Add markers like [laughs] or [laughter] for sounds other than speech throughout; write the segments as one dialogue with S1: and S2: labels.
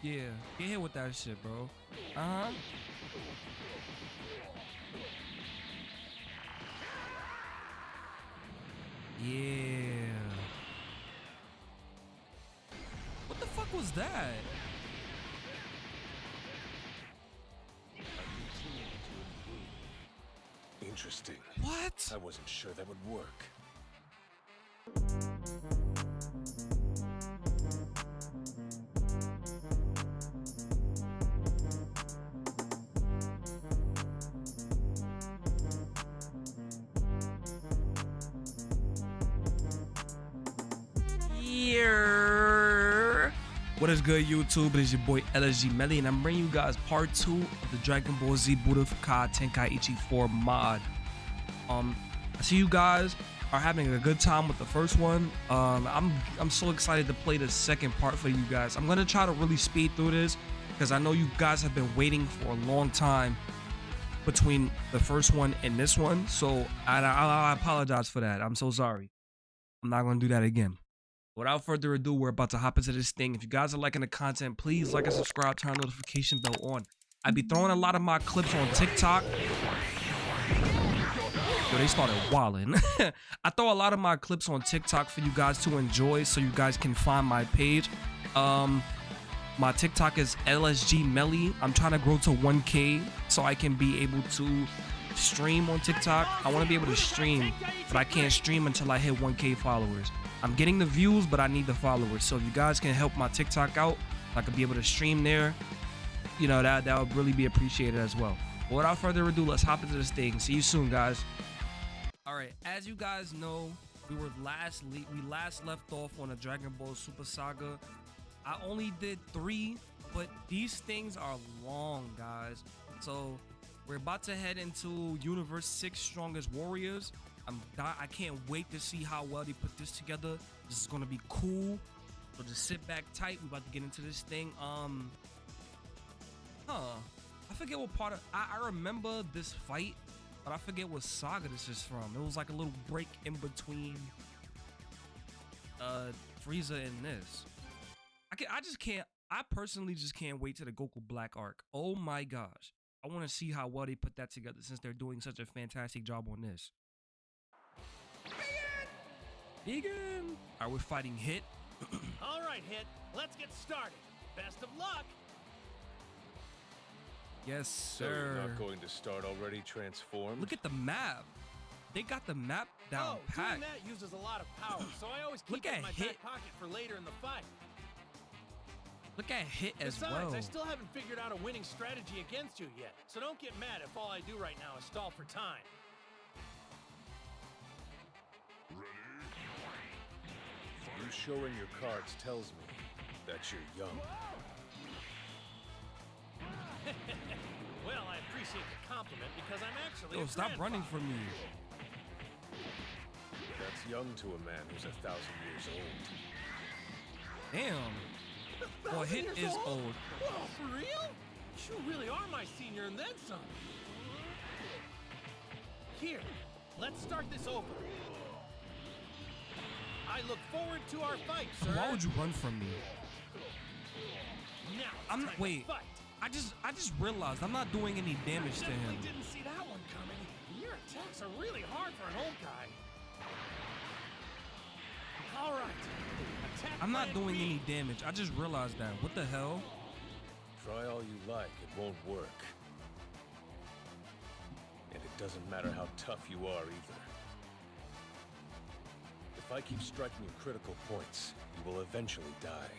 S1: Yeah, get hit with that shit, bro. Uh huh. Yeah. What is good, YouTube? It is your boy LSG Melly, and I'm bringing you guys part two of the Dragon Ball Z Budokai Tenkaichi 4 mod. Um, I see you guys are having a good time with the first one. Um, I'm I'm so excited to play the second part for you guys. I'm gonna try to really speed through this because I know you guys have been waiting for a long time between the first one and this one. So I, I, I apologize for that. I'm so sorry. I'm not gonna do that again. Without further ado, we're about to hop into this thing. If you guys are liking the content, please like and subscribe, turn notification bell on. I be throwing a lot of my clips on TikTok. Yo, they started wilding. [laughs] I throw a lot of my clips on TikTok for you guys to enjoy so you guys can find my page. Um, my TikTok is LSG Melly. I'm trying to grow to 1K so I can be able to stream on TikTok. I want to be able to stream, but I can't stream until I hit 1K followers. I'm getting the views, but I need the followers. So if you guys can help my TikTok out, I could be able to stream there. You know that that would really be appreciated as well. But without further ado, let's hop into this thing. See you soon, guys. All right, as you guys know, we were last we last left off on a Dragon Ball Super Saga. I only did three, but these things are long, guys. So we're about to head into Universe Six Strongest Warriors. I'm I can't wait to see how well they put this together. This is gonna be cool. So just sit back tight. We're about to get into this thing. Um, huh? I forget what part of I, I remember this fight, but I forget what saga this is from. It was like a little break in between uh Frieza and this. I can I just can't I personally just can't wait to the Goku Black arc. Oh my gosh. I want to see how well they put that together since they're doing such a fantastic job on this. Vegan! Are we fighting Hit? [clears throat]
S2: All right, Hit, let's get started. Best of luck.
S1: Yes,
S3: So you're
S1: sir.
S3: not going to start already transformed?
S1: Look at the map. They got the map down
S2: oh,
S1: pat.
S2: doing that uses a lot of power, so I always keep
S1: Look
S2: it
S1: at
S2: in my
S1: Hit.
S2: back pocket for later in the fight.
S1: Look at Hit as
S2: Besides,
S1: well.
S2: I still haven't figured out a winning strategy against you yet, so don't get mad if all I do right now is stall for time.
S3: You showing your cards tells me that you're young. [laughs]
S2: Well, I appreciate the compliment because I'm actually
S1: Yo,
S2: a
S1: stop running from me.
S3: That's young to a man who's a thousand years old.
S1: Damn. [laughs] Well,
S2: Thousand
S1: Hit
S2: years
S1: is old.
S2: Whoa, for real? You really are my senior and then some. Here, let's start this over. I look forward to our fight, sir.
S1: Why would you run from me?
S2: Now
S1: I'm
S2: time to
S1: wait.
S2: fight.
S1: I just I just realized I'm not doing any damage to
S2: Definitely
S1: him.
S2: didn't see that one coming. Your attacks are really hard for an old guy. All right. Attack
S1: I'm not doing
S2: B.
S1: any damage. I just realized that. What the hell?
S3: Try all you like, it won't work. And it doesn't matter how tough you are either. If I keep striking you critical points, you will eventually die.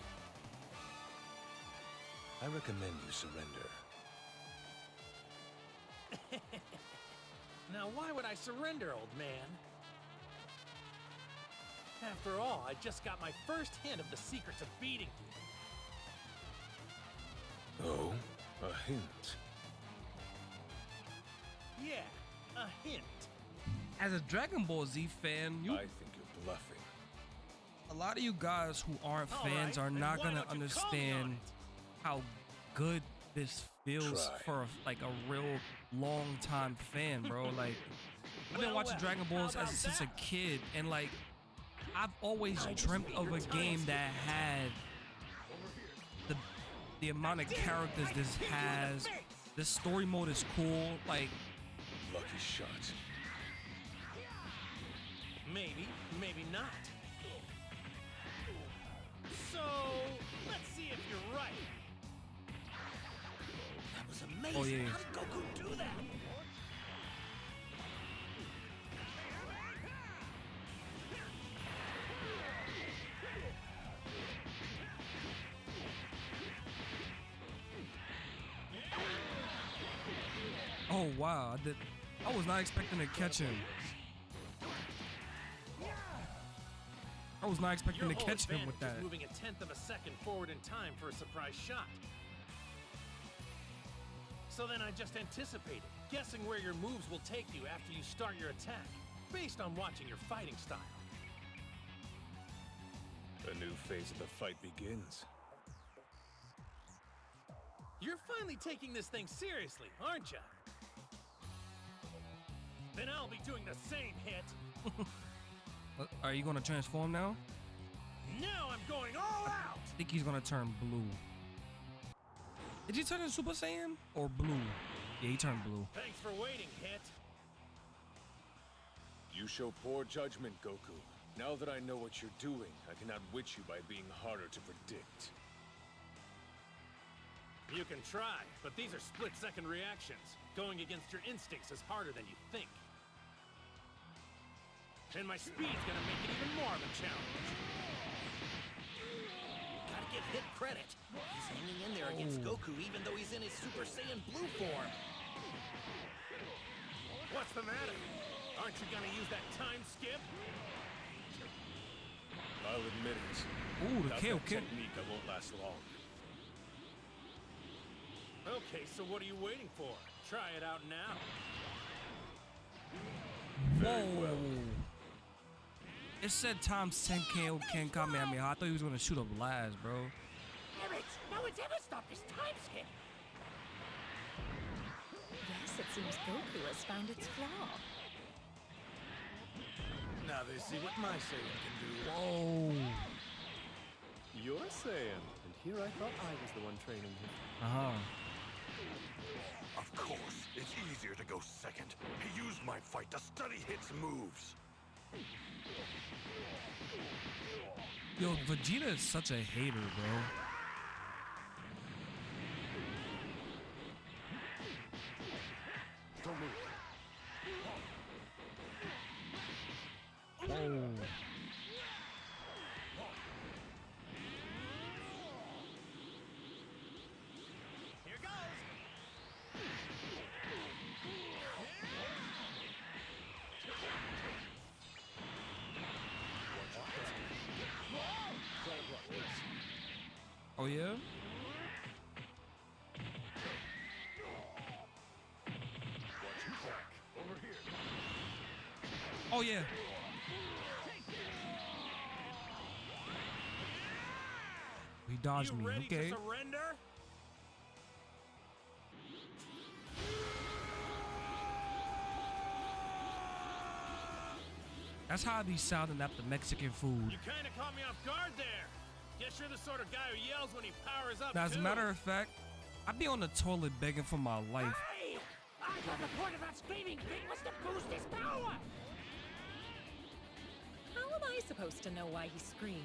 S3: I recommend you surrender. [laughs]
S2: Now, why would I surrender, old man? After all, I just got my first hint of the secrets of beating you.
S3: Oh, a hint.
S2: Yeah, a hint.
S1: As a Dragon Ball Z fan, you
S3: I think you're bluffing.
S1: a lot of you guys who aren't
S2: All
S1: fans
S2: right,
S1: are not gonna
S2: don't you call me on
S1: understand how good this feels
S3: Try.
S1: for like a real long time fan, bro. Like I've been
S2: Well,
S1: watching
S2: well,
S1: Dragon Balls as
S2: about
S1: since a kid, and like I've always
S2: I
S1: dreamt of a game that had the the amount of characters this has. This story mode is cool. Like,
S3: Lucky shot.
S2: Maybe, maybe not. So, let's see if you're right. That was amazing.
S1: Oh, yeah.
S2: How did Goku do that?
S1: oh wow, I did. I was not expecting to catch him. I was not expecting
S2: Your
S1: to catch him
S2: advantage
S1: with
S2: is
S1: that.
S2: moving a tenth of a second forward in time for a surprise shot. So then I just anticipated, guessing where your moves will take you after you start your attack, based on watching your fighting style.
S3: A new phase of the fight begins.
S2: You're finally taking this thing seriously, aren't you? Then I'll be doing the same hit. [laughs]
S1: Uh, Are you gonna transform now?
S2: Now I'm going all out!
S1: I think he's gonna turn blue. Did he turn into Super Saiyan or blue? Yeah, he turned blue.
S2: Thanks for waiting, Hit.
S3: You show poor judgment, Goku. Now that I know what you're doing, I can outwit you by being harder to predict.
S2: You can try, but these are split-second reactions. Going against your instincts is harder than you think. And my speed's gonna make it even more of a challenge. Gotta give Hit credit. He's hanging in there against
S1: Oh.
S2: Goku even though he's in his Super Saiyan Blue form. What's the matter? Aren't you gonna use that time skip?
S3: I'll admit it.
S1: Ooh, the
S3: Without
S1: kill,
S3: that
S1: kill.
S3: technique, I won't last long.
S2: Okay, so what are you waiting for? Try it out now.
S1: Whoa. It said times 10 KO Ken Kamehameha. I thought he was gonna shoot up last, bro.
S4: Damn it! No one's ever stopped this time skip!
S5: Yes, it seems Goku has found its flaw.
S2: Now they see what my Saiyan can do.
S1: Whoa.
S6: You're Saiyan, and here I thought I was the one training him.
S1: Uh huh.
S7: Of course, it's easier to go second. He used my fight to study Hit's moves.
S1: Yo, Vegeta is such a hater, bro.
S6: Don't
S1: oh. Oh yeah. He dodged me. Okay.
S2: surrender?
S1: That's how I be sounding after Mexican food.
S2: You kind of caught me off guard there. Guess you're the sort of guy who yells when he powers up.
S1: Now, as a matter of fact, I'd be on the toilet begging for my life.
S4: Hey! I thought the point of that screaming thing was to boost his power!
S5: How am I supposed to know why he screamed?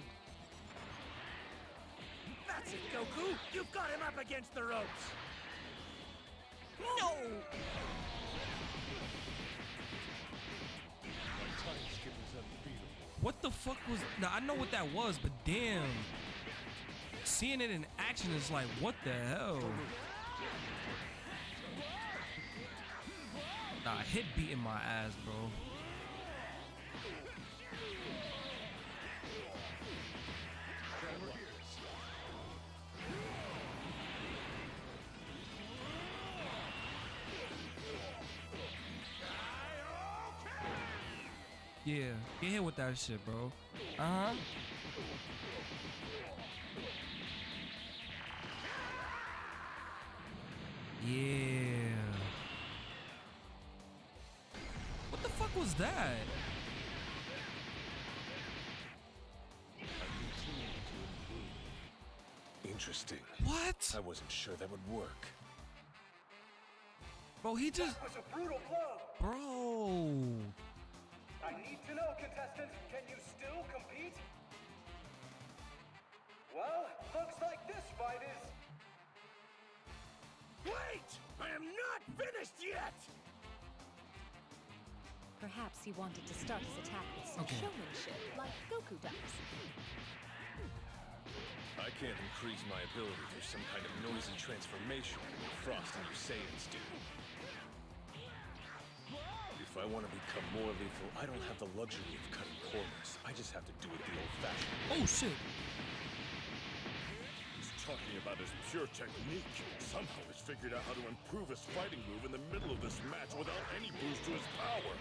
S2: That's it, Goku. You've got him up against the ropes.
S4: No!
S3: My time skip is unbeatable.
S1: What the fuck was? Now I know what that was, but damn, seeing it in action is like, what the hell? Nah, Hit beating my ass, bro. Yeah, get hit with that shit, bro. Uh huh. Yeah. What the fuck was that?
S8: Interesting.
S1: What?
S8: I wasn't sure that would work.
S1: Bro, he just.
S9: was a brutal blow.
S1: Bro.
S9: I need to know, contestant, can you still compete? Well, looks like this fight is...
S2: Wait! I am not finished yet!
S5: Perhaps he wanted to start his attack with some
S1: Okay.
S5: showmanship, like Goku does.
S8: I can't increase my ability through some kind of noisy transformation like Frost and your Saiyans do. If I want to become more lethal, I don't have the luxury of cutting corners. I just have to do it the old-fashioned way.
S1: Oh shit.
S10: He's talking about his pure technique. Somehow he's figured out how to improve his fighting move in the middle of this match without any boost to his power.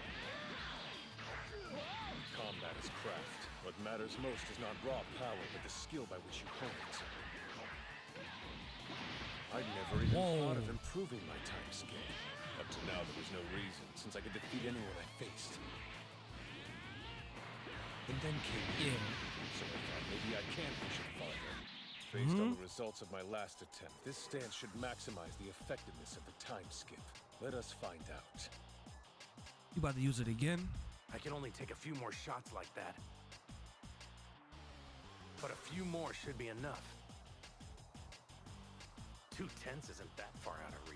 S8: Combat is craft. What matters most is not raw power, but the skill by which you hone it. I'd never even
S1: Whoa.
S8: thought of improving my time skip. Up to now, there was no reason, since I could defeat anyone I faced. And then came
S1: in,
S8: so I thought maybe I can push it farther. Based on the hmm? results of my last attempt, this stance should maximize the effectiveness of the time skip. Let us find out.
S1: You about to use it again?
S2: I can only take a few more shots like that. But a few more should be enough. Two tenths isn't that far out of reach.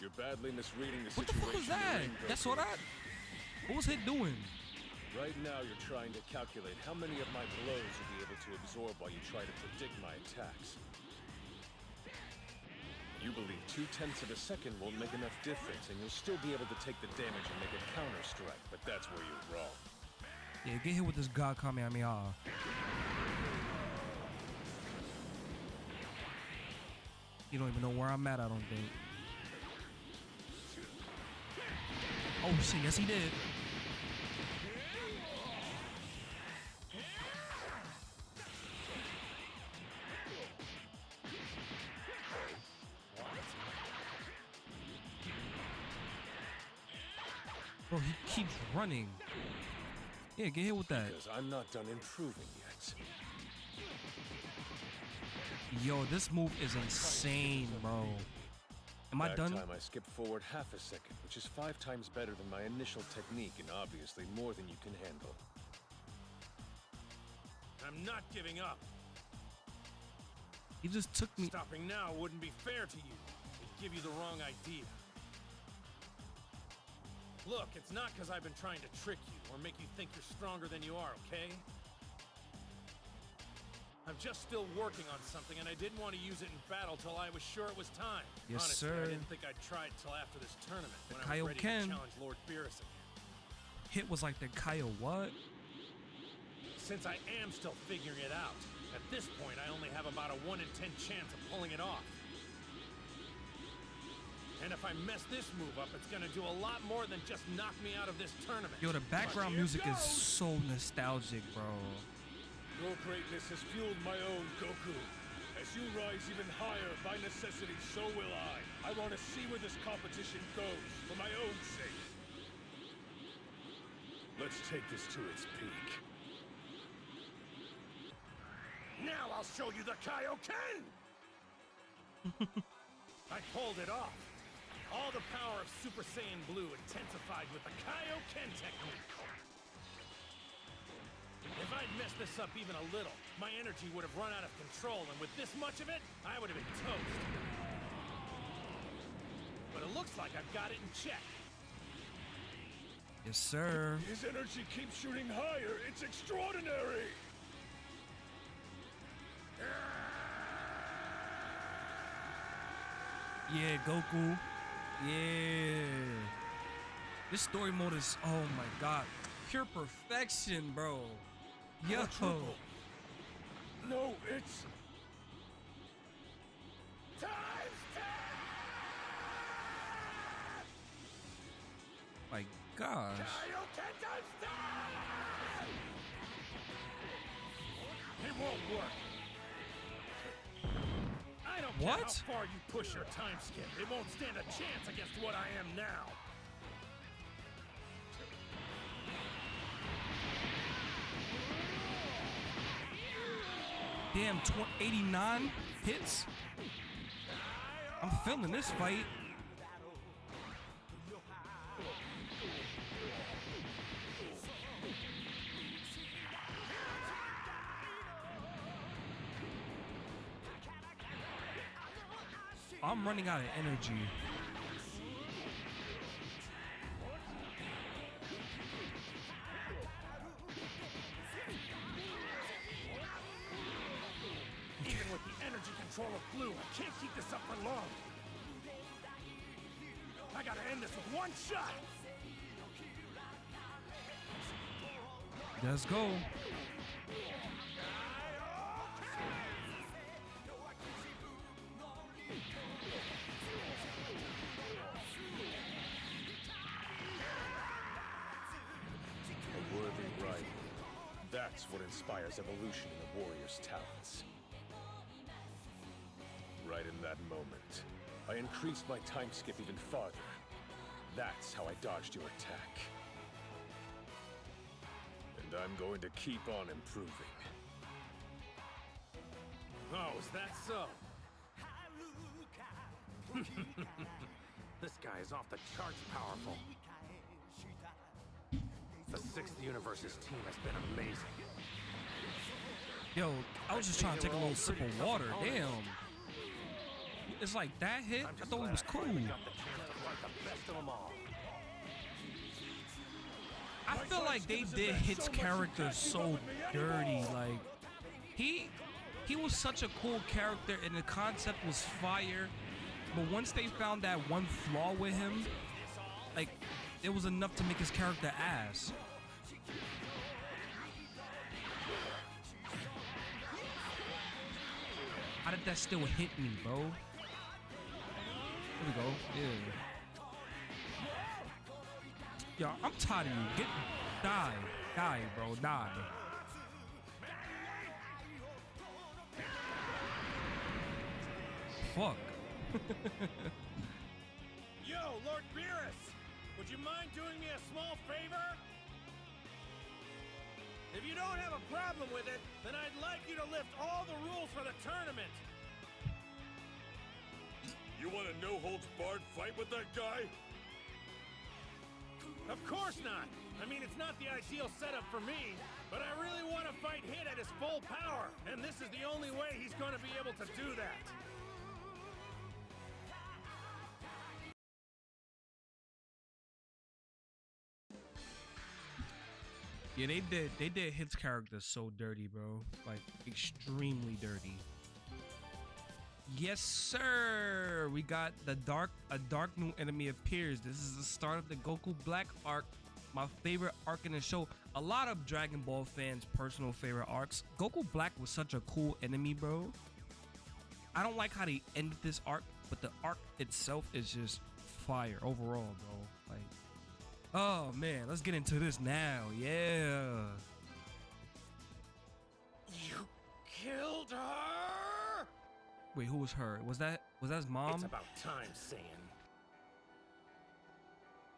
S8: You're badly misreading the
S1: What the fuck was that? That's what I. What was Hit doing?
S8: Right now, you're trying to calculate how many of my blows you'll be able to absorb while you try to predict my attacks. You believe two tenths of a second won't make enough difference, and you'll still be able to take the damage and make a counter strike, but that's where you're wrong.
S1: Yeah, get hit with this God Kamehameha. Uh. You don't even know where I'm at, I don't think. Oh shit, yes he did. Bro, he keeps running. Yeah, get hit with that.
S8: Because I'm not done improving yet.
S1: Yo, this move is insane, bro. Am I
S8: Back
S1: done?
S8: time I skipped forward half a second, which is five times better than my initial technique, and obviously more than you can handle.
S2: I'm not giving up.
S1: He just took me.
S2: Stopping now wouldn't be fair to you. It'd give you the wrong idea. Look, it's not because I've been trying to trick you or make you think you're stronger than you are, okay? I'm just still working on something, and I didn't want to use it in battle till I was sure it was time.
S1: Yes,
S2: Honestly,
S1: sir.
S2: I didn't think I'd try it till after this tournament
S1: The
S2: when I was ready
S1: Kaioken.
S2: to challenge Lord Beerus again.
S1: Hit was like the Kyle what?
S2: Since I am still figuring it out, at this point I only have about a 1 in 10 chance of pulling it off. And if I mess this move up, it's gonna do a lot more than just knock me out of this tournament.
S1: Yo, the background music is so nostalgic, bro.
S8: Your greatness has fueled my own, Goku. As you rise even higher, by necessity, so will I. I want to see where this competition goes, for my own sake. Let's take this to its peak.
S2: Now I'll show you the Kaioken! [laughs] I pulled it off. All the power of Super Saiyan Blue intensified with the Kaioken technique. If I'd messed this up even a little, my energy would have run out of control, and with this much of it, I would have been toast. But it looks like I've got it in check.
S1: Yes, sir.
S8: His energy keeps shooting higher. It's extraordinary.
S1: Yeah, Goku. Yeah. This story mode is, oh my god, pure perfection, bro. Yo.
S8: No, it's
S1: My gosh.
S2: It won't work. I don't care
S1: What?
S2: how far you push your time skip. It won't stand a chance against what I am now.
S1: Damn, tw- 89 hits. I'm feeling this fight. I'm running out of energy. Let's go.
S6: A worthy rival. That's what inspires evolution in the warrior's talents. Right in that moment, I increased my time skip even farther. That's how I dodged your attack. And I'm going to keep on improving.
S2: Oh, is that so? [laughs] this guy is off the charts powerful. The Sixth Universe's team has been amazing.
S1: Yo, I was just trying to take a little sip of water. Damn. It's like that hit?
S2: I'm
S1: I
S2: just
S1: thought it
S2: glad
S1: was
S2: I
S1: cool. Feel like they did his character so dirty. Like he he was such a cool character and the concept was fire. But once they found that one flaw with him, like it was enough to make his character ass. How did that still hit me, bro? Here we go. Yeah. Yo, I'm tired of you. Get die. Die, bro. Die. Fuck. [laughs]
S2: Yo, Lord Beerus! Would you mind doing me a small favor? If you don't have a problem with it, then I'd like you to lift all the rules for the tournament.
S7: You want a no-holds-barred fight with that guy?
S2: Of course not. I mean, it's not the ideal setup for me, but I really want to fight Hit at his full power, and this is the only way he's going to be able to do that.
S1: Yeah, they did. They did Hit's character so dirty, bro. Like extremely dirty. Yes, sir. We got the dark. A dark new enemy appears. This is the start of the Goku Black arc. My favorite arc in the show. A lot of Dragon Ball fans' personal favorite arcs. Goku Black was such a cool enemy, bro. I don't like how they ended this arc, but the arc itself is just fire overall, bro. Like, oh man, let's get into this now. Yeah.
S2: You killed her?
S1: Wait, who was her? Was that was that his mom?
S2: it's about time, Saiyan.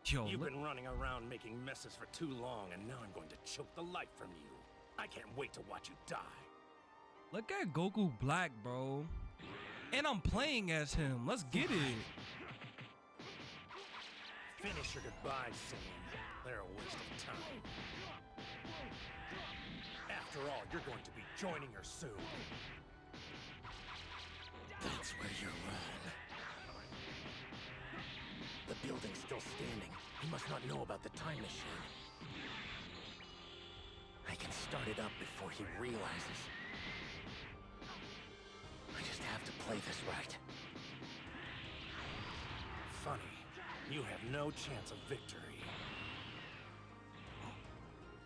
S1: Yo,
S2: You've been running around making messes for too long, and now I'm going to choke the life from you. I can't wait to watch you die.
S1: look at Goku Black, bro. And I'm playing as him. Let's get it.
S2: Finish your goodbyes, Saiyan. They're a waste of time. After all, you're going to be joining her soon. That's where you're wrong. The building's still standing. He must not know about the time machine. I can start it up before he realizes. I just have to play this right. Funny, you have no chance of victory.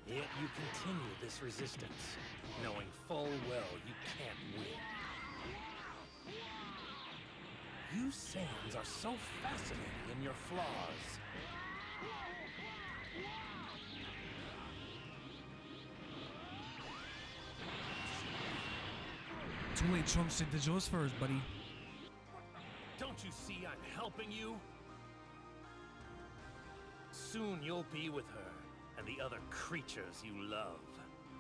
S2: Yet you continue this resistance, knowing full well you can't win. You Saiyans are so fascinating in your flaws.
S1: Too late, Trunks. Did the yours first, buddy.
S2: Don't you see I'm helping you? Soon you'll be with her and the other creatures you love.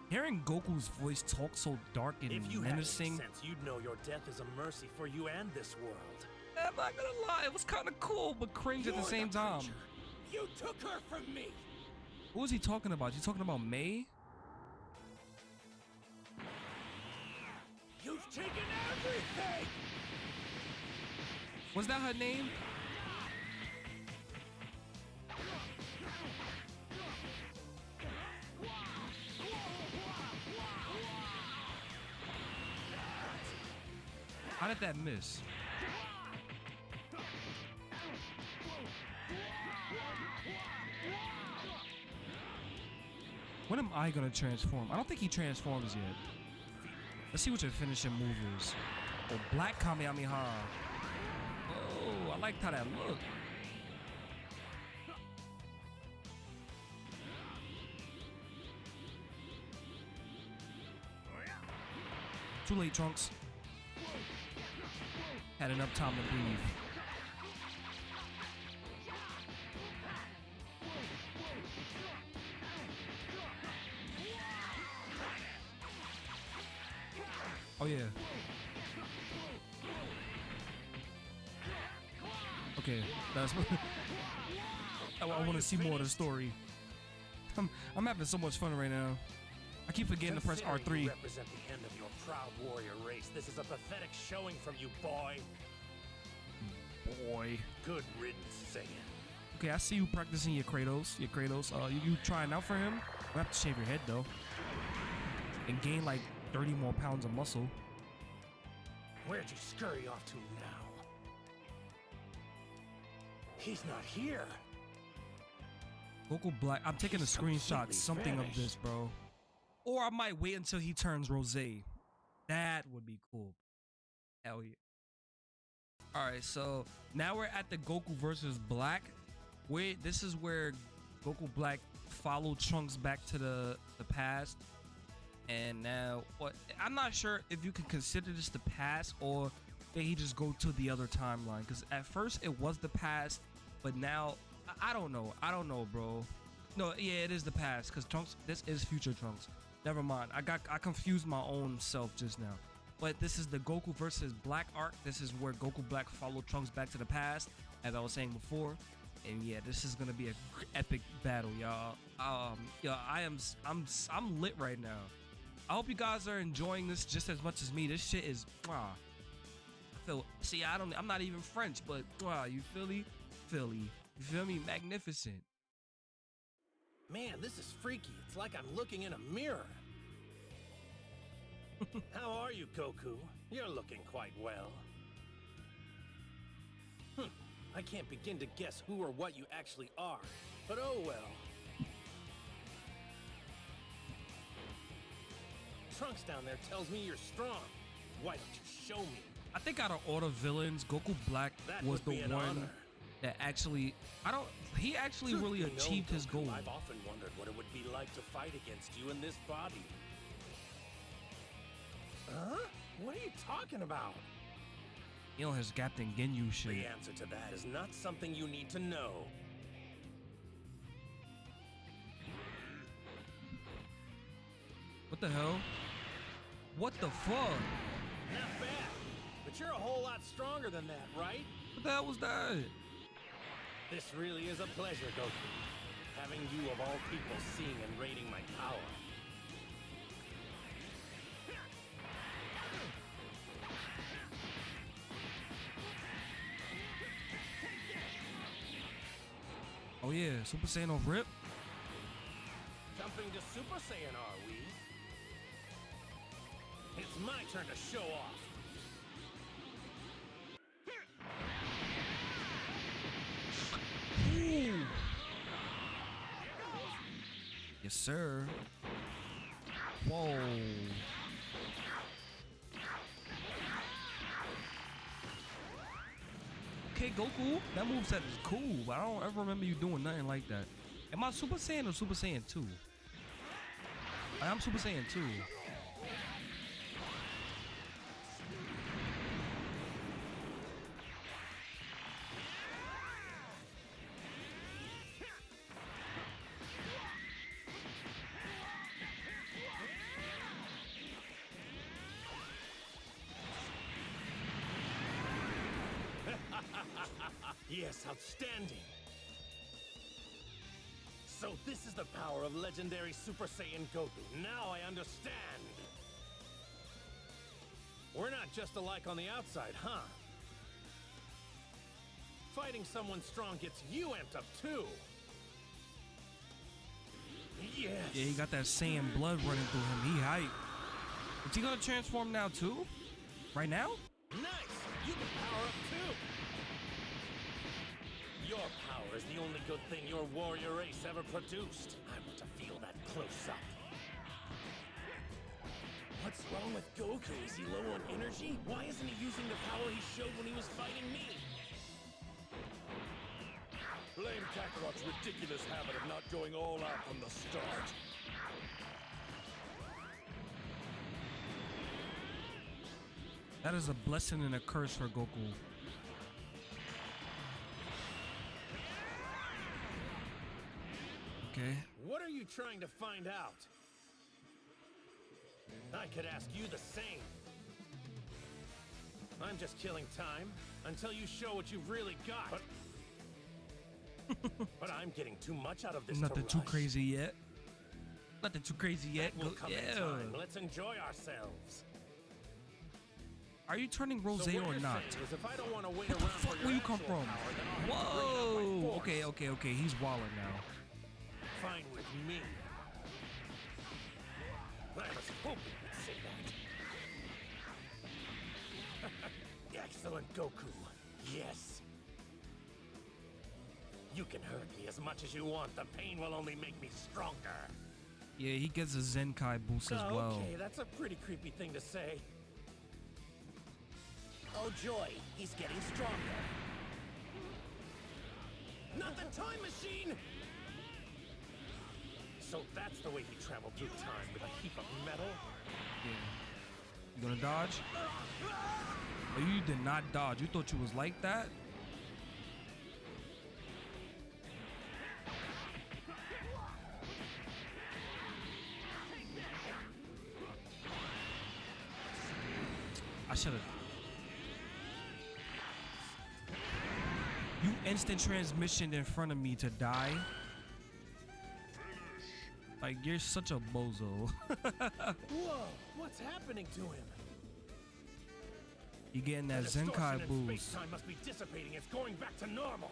S1: Hearing Goku's voice talk so dark and
S2: If you
S1: menacing,
S2: sense, you'd know your death is a mercy for you and this world.
S1: I'm not gonna lie, it was kind of cool, but cringe at the
S2: You're
S1: same time.
S2: You took her from me.
S1: What was he talking about? You talking about May?
S2: You've taken everything.
S1: Was that her name? How did that miss? When am I gonna transform? I don't think he transforms yet. Let's see what your finishing move is. Oh, Black Kamehameha. Oh, I liked how that looked. Too late, Trunks. Had enough time to breathe. Oh yeah. Okay, that's. [laughs] I, want to see more of the story. [laughs] I'm, I'm having so much fun right now. I keep forgetting to press
S2: you
S1: R3.
S2: represent the end of your proud warrior race. This is a pathetic showing from you, boy.
S1: Boy.
S2: Good riddance, Saiyan.
S1: Okay, I see you practicing your Kratos. Your Kratos. Uh, you, you trying out for him? You have to shave your head though, and gain like 30 more pounds of muscle.
S2: Where'd you scurry off to now? He's not here.
S1: Goku Black. I'm taking a screenshot, something of this, bro. Or I might wait until he turns rose. That would be cool. Hell yeah. All right, so now we're at the Goku versus Black. Wait, this is where Goku Black followed Trunks back to the the past, and now what? I'm not sure if you can consider this the past or he just go to the other timeline? Because at first it was the past, but now I, I don't know. I don't know, bro. No, yeah, it is the past because Trunks. This is future Trunks. Never mind. I got I confused my own self just now. But this is the Goku versus Black arc. This is where Goku Black followed Trunks back to the past, as I was saying before. And yeah, this is gonna be a epic battle, y'all. Um, yeah, I am I'm I'm lit right now. I hope you guys are enjoying this just as much as me. This shit is wow. Feel see, I don't I'm not even French, but wow, you Philly, Philly, you feel me? Magnificent.
S2: Man, this is freaky. It's like I'm looking in a mirror. [laughs] How are you, Goku? You're looking quite well. Hmm. I can't begin to guess who or what you actually are, but oh well. Trunks down there tells me you're strong. Why don't you show me?
S1: I think out of all the villains, Goku Black
S2: That
S1: was the one
S2: honor.
S1: that actually I don't he actually
S2: Truth
S1: really
S2: be known,
S1: achieved his
S2: Goku,
S1: goal.
S2: I've often wondered what it would be like to fight against you in this body. Huh? What are you talking about?
S1: You know his Captain Ginyu shit.
S2: The answer to that is not something you need to know.
S1: What the hell? What the fuck?
S2: Not bad. But you're a whole lot stronger than that, right?
S1: What the hell was that?
S2: This really is a pleasure, Goku. Having you of all people seeing and rating my power.
S1: Oh yeah, Super Saiyan off rip.
S2: Jumping to Super Saiyan, are we? It's my turn to show off.
S1: Ooh. Yes, sir. Whoa. Okay, Goku, that moveset is cool, but I don't ever remember you doing nothing like that. Am I Super Saiyan or Super Saiyan 2? I am Super Saiyan 2.
S2: Outstanding. So this is the power of legendary Super Saiyan Goku. Now I understand. We're not just alike on the outside, huh? Fighting someone strong gets you amped up too. Yes.
S1: Yeah, he got that Saiyan blood running through him. He hype. Is he gonna transform now too? Right now?
S2: Nice! You can is the only good thing your warrior race ever produced. I want to feel that close up. What's wrong with Goku? Is he low on energy? Why isn't he using the power he showed when he was fighting me?
S7: Blame Kakarot's ridiculous habit of not going all out from the start.
S1: That is a blessing and a curse for Goku. Okay.
S2: What are you trying to find out? I could ask you the same. I'm just killing time until you show what you've really got. But, but I'm getting too much out of this.
S1: Nothing
S2: to
S1: too
S2: rush.
S1: crazy yet. Nothing too crazy yet.
S2: That will
S1: Go-
S2: come in
S1: yeah.
S2: time. Let's enjoy ourselves.
S1: Are you turning rose
S2: So
S1: or not?
S2: saying if I don't want to wait
S1: What the fuck? Where you come from?
S2: power, then I'll have to bring it up by
S1: Whoa. Okay, okay, okay. He's walling now.
S2: Me. I was hoping you'd say that. Excellent, Goku. Yes. You can hurt me as much as you want. The pain will only make me stronger.
S1: Yeah, he gets a Zenkai boost as
S2: Oh,
S1: well.
S2: Okay, that's a pretty creepy thing to say. Oh joy, he's getting stronger. Not the time machine! So that's the way he traveled through time with a heap of metal?
S1: Yeah. You gonna dodge? Oh, you did not dodge. You thought you was like that? I should have. You instant transmissioned in front of me to die. Like you're such a bozo. [laughs]
S2: Whoa, what's happening to him?
S1: you getting that Zenkai boost.
S2: Space-time must be dissipating. It's going back to normal.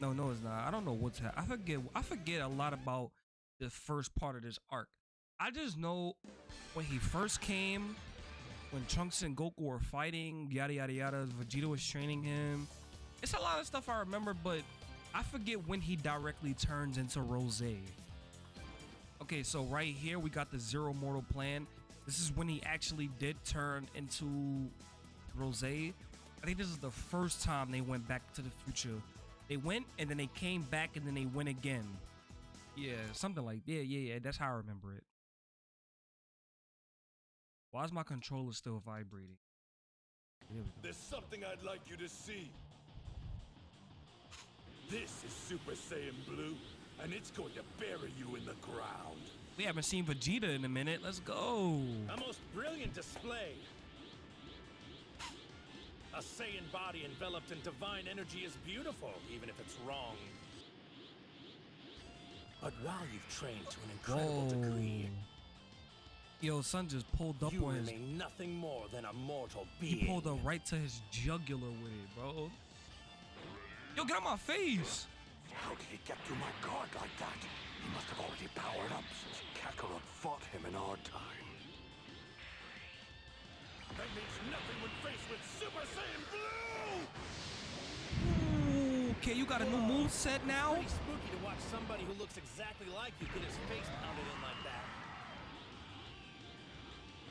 S1: No, no, it's not. I don't know what's happening. I forget. I forget a lot about the first part of this arc. I just know when he first came, when Trunks and Goku were fighting, yada yada yada. Vegeta was training him. It's a lot of stuff I remember, but I forget when he directly turns into Rose. Okay, so right here we got the Zero Mortal Plan. This is when he actually did turn into Rose. I think this is the first time they went back to the future. They went and then they came back and then they went again. Yeah, something like yeah, yeah, yeah. That's how I remember it. Why is my controller still vibrating?
S7: There's something I'd like you to see. This is Super Saiyan Blue, and it's going to bury you in the ground.
S1: We haven't seen Vegeta in a minute. Let's go.
S2: A most brilliant display. A Saiyan body enveloped in divine energy is beautiful, even if it's wrong. But while you've trained to an incredible
S1: Whoa.
S2: degree,
S1: Yo, son just pulled up
S2: you
S1: on his.
S2: remain nothing more than a mortal being.
S1: He pulled up right to his jugular with it, bro. Yo, get out my face.
S11: How did he get through my guard like that? He must have already powered up since Kakarot fought him in our time.
S7: That means nothing when faced with Super Saiyan Blue!
S1: Ooh, okay, you got a new move set now.
S2: Pretty spooky to watch somebody who looks exactly like you get his face pounded in like that.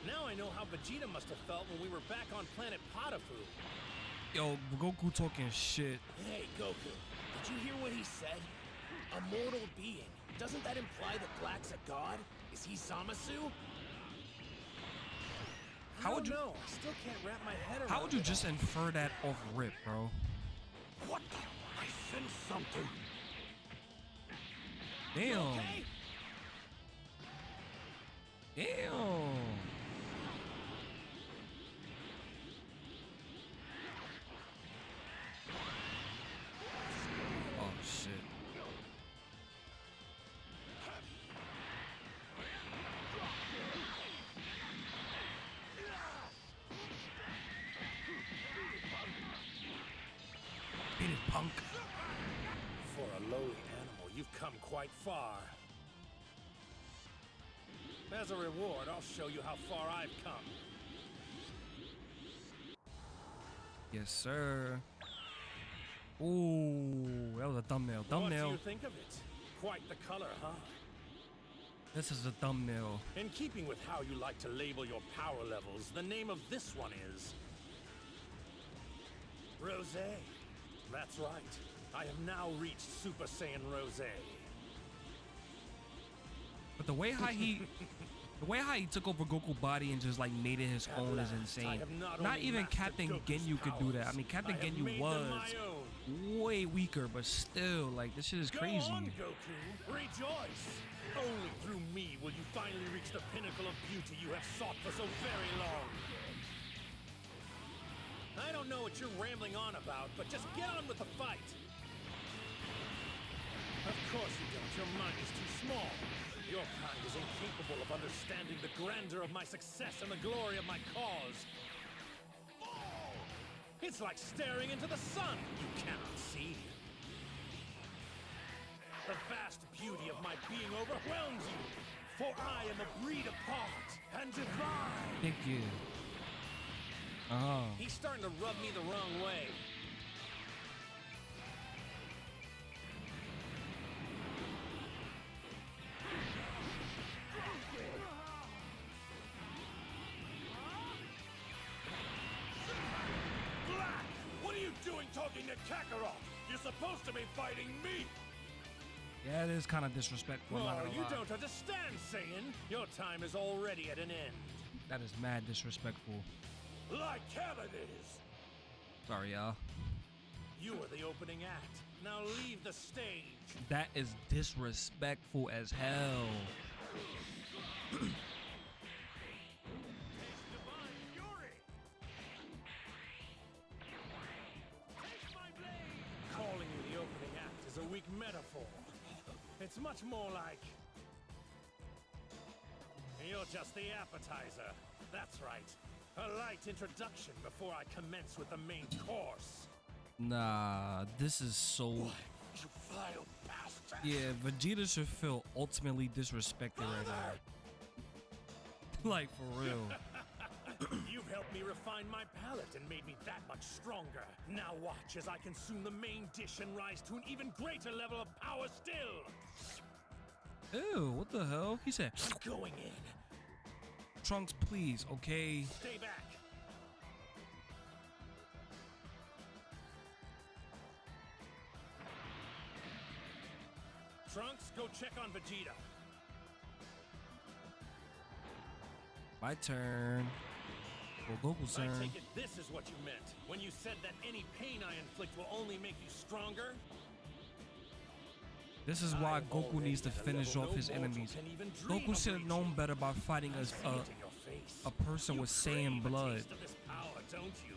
S2: Now I know how Vegeta must have felt when we were back on planet Potafu.
S1: Yo, Goku talking shit.
S2: Hey, Goku, did you hear what he said? A mortal being. Doesn't that imply that Black's a god? Is he Zamasu?
S1: How would you-
S2: know. I still can't wrap my head around
S1: How would you just
S2: all.
S1: infer that off rip, bro?
S11: What the? I sense something.
S1: Damn.
S2: Okay?
S1: Damn. shit. Beat it, punk.
S2: For a lowly animal, you've come quite far. As a reward, I'll show you how far I've come.
S1: Yes, sir. Ooh, that was a thumbnail.
S2: What do
S1: Thumbnail.
S2: you think of it? Quite the color, huh?
S1: This is a thumbnail.
S2: In keeping with how you like to label your power levels, the name of this one is... Rose. That's right. I have now reached Super Saiyan Rose.
S1: But the way how he, [laughs] the way how he took over Goku body and just like made it his
S2: At
S1: own is
S2: last, I
S1: insane.
S2: not
S1: Not even Captain
S2: Goku's
S1: Ginyu could do that. I mean, Captain
S2: I
S1: Ginyu was. Way weaker, but still, like this shit is crazy.
S2: Go on, Goku. Rejoice. Only through me will you finally reach the pinnacle of beauty you have sought for so very long. I don't know what you're rambling on about, but just get on with the fight. Of course you don't. Your mind is too small. Your kind is incapable of understanding the grandeur of my success and the glory of my cause. It's like staring into the sun. You cannot see. The vast beauty of my being overwhelms you. For I am a breed apart and divine.
S1: Thank you. Oh,
S2: He's starting to rub me the wrong way.
S7: Kakarot? You're supposed to be fighting me!
S1: yeah, it is kind of disrespectful.
S2: Oh, you
S1: lie.
S2: don't understand, Saiyan. Your time is already at an end.
S1: That is mad disrespectful.
S7: Like hell it is!
S1: Sorry, y'all.
S2: You are the opening act. Now leave the stage.
S1: That is disrespectful as hell. [clears throat]
S2: metaphor. It's much more like... You're just the appetizer. That's right. A light introduction before I commence with the main course.
S1: Nah, this is so.
S7: You vile bastard!
S1: Yeah, Vegeta should feel ultimately disrespected right now. [laughs] like for real. [laughs]
S2: Me refine my palate and made me that much stronger. Now watch as I consume the main dish and rise to an even greater level of power still.
S1: Ew, what the hell? He said,
S2: I'm going in.
S1: Trunks, please, okay?
S2: Stay back. Trunks, go check on Vegeta.
S1: My turn. Well, Goku's
S2: I take it this is what you meant when you said that any pain I inflict will only make you stronger?
S1: This is why
S2: I'm
S1: Goku needs to finish off
S2: no
S1: his enemies.
S2: can even dream
S1: Goku should have known better by fighting as a,
S2: it in your face.
S1: a person
S2: You
S1: with Saiyan blood.
S2: taste of this power, don't you?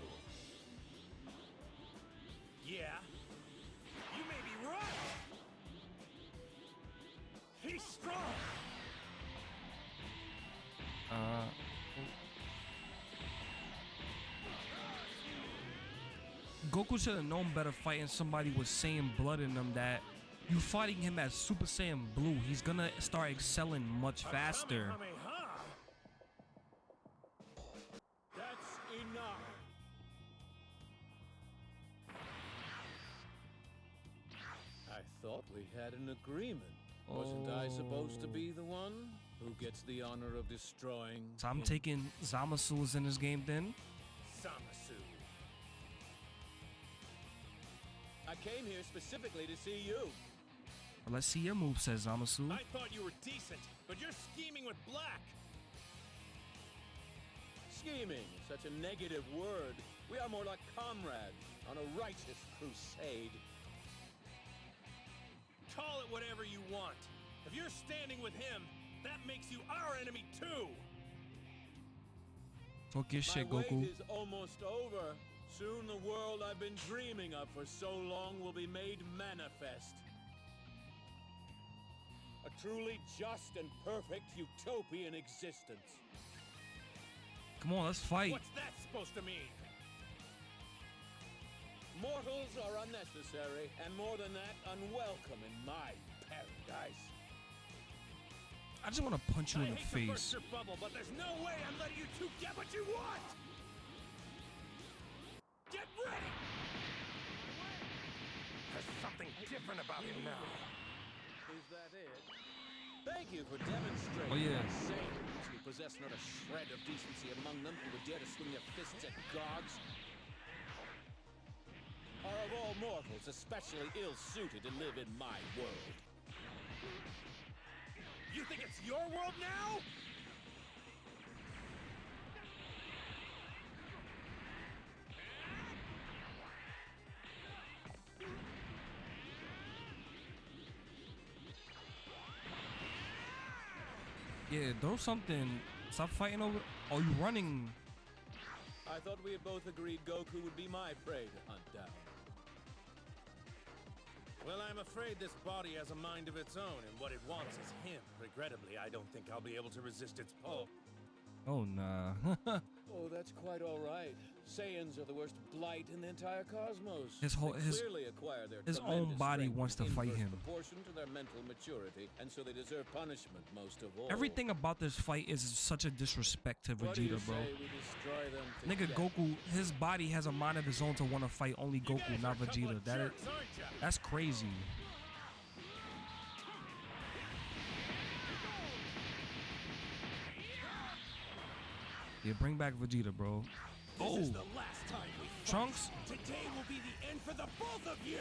S2: Yeah. You may be right. He's strong.
S1: Uh, Goku should have known better fighting somebody with Saiyan blood in them that you fighting him as Super Saiyan Blue, he's gonna start excelling much faster.
S2: That's enough.
S8: I thought we had an agreement. Wasn't I supposed to be the one who gets the honor of destroying?
S1: So I'm
S8: him?
S1: taking Zamasu's in this game then.
S8: I came here specifically to see you.
S1: Let's see your move, says Zamasu.
S2: I thought you were decent, but you're scheming with Black.
S8: Scheming is such a negative word. We are more like comrades on a righteous crusade.
S2: Call it whatever you want. If you're standing with him, that makes you our enemy too.
S1: Talk your shit, Goku.
S8: is almost over. Soon the world I've been dreaming of for so long will be made manifest. A truly just and perfect utopian existence.
S1: Come on, let's fight.
S2: What's that supposed to mean?
S8: Mortals are unnecessary, and more than that, unwelcome in my
S2: paradise.
S1: I just want to punch you
S2: I
S1: in the
S2: hate to
S1: face.
S2: burst your bubble, but there's no way I'm letting you two get what you want.
S11: Different about him now.
S8: Is that it? Thank you for demonstrating
S1: Oh, yeah.
S8: that Saiyans who possess not a shred of decency among them who would dare to swing their fists at gods are of all mortals especially ill-suited to live in my world.
S2: You think it's your world now?
S1: Yeah, throw something. Stop fighting over. Are you running?
S8: I thought we had both agreed Goku would be my prey to hunt down.
S2: Well, I'm afraid this body has a mind of its own, and what it wants is him. Regrettably, I don't think I'll be able to resist its pull.
S1: Oh nah. [laughs]
S8: Oh, that's quite all right. Saiyans are the worst blight in the entire cosmos.
S1: His whole- his-
S8: clearly acquire their
S1: his own body wants to fight him.
S8: Proportion to their mental maturity, and so they deserve punishment most of all.
S1: Everything about this fight is such a disrespect to
S8: What do you
S1: Vegeta, bro.
S8: say we destroy them
S1: Nigga? Goku, his body has a mind of his own to want to fight only Goku, not
S2: are a couple
S1: Vegeta. That is,
S2: jerks,
S1: that's crazy. Yeah, bring back Vegeta, bro.
S2: This
S1: Oh,
S2: is the last time we fight.
S1: Trunks.
S2: Today will be the end for the both of you.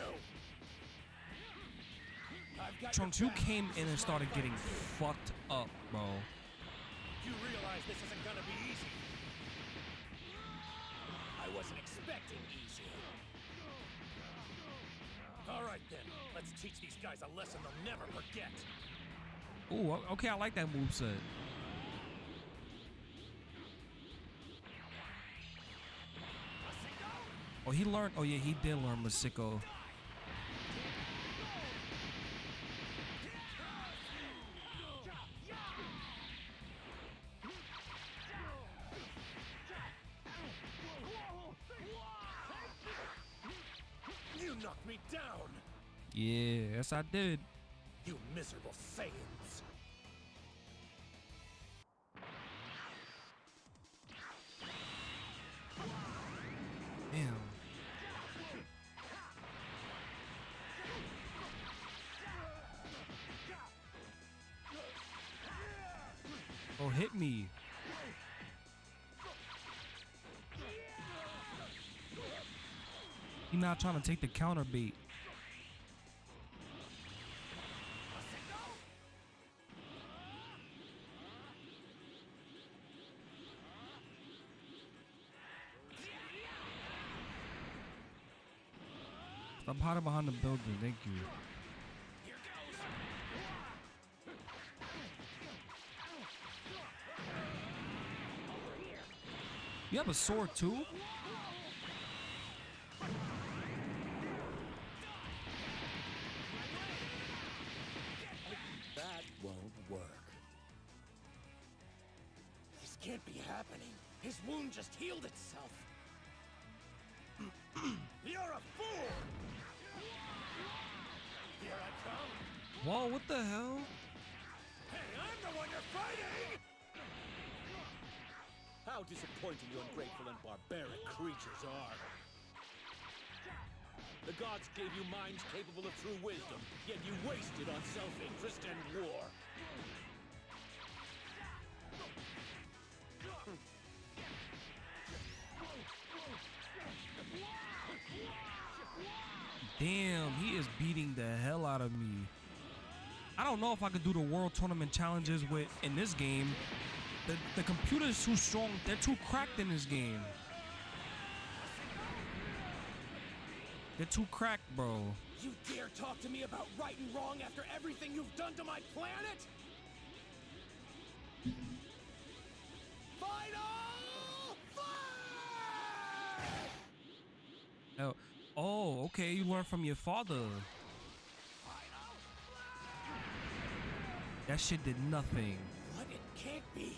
S1: Trunks, you came in and started getting fucked up, bro.
S2: You realize this isn't gonna be easy. I wasn't expecting easy. All right then, let's teach these guys a lesson they'll never forget.
S1: Ooh, okay, I like that move moveset. Oh, he learned. Oh yeah, he did learn Masenko.
S2: You knocked me down,
S1: Yeah, yes I did.
S2: you miserable Saiyans.
S1: Not trying to take the counter bait. Stop hiding behind the building. Thank you. You have a sword too? Whoa, what the hell?
S2: Hey, I'm the one you're fighting!
S8: How disappointing you ungrateful and barbaric creatures are. The gods gave you minds capable of true wisdom, yet you wasted on self-interest and war.
S1: Damn, he is beating the hell out of me. I don't know if I could do the world tournament challenges with in this game. The the computer is too strong. They're too cracked in this game. They're too cracked, bro.
S2: You dare talk to me about right and wrong after everything you've done to my planet? Final fight!
S1: Oh, oh, okay. You learned from your father. That shit did nothing.
S2: What? It can't be.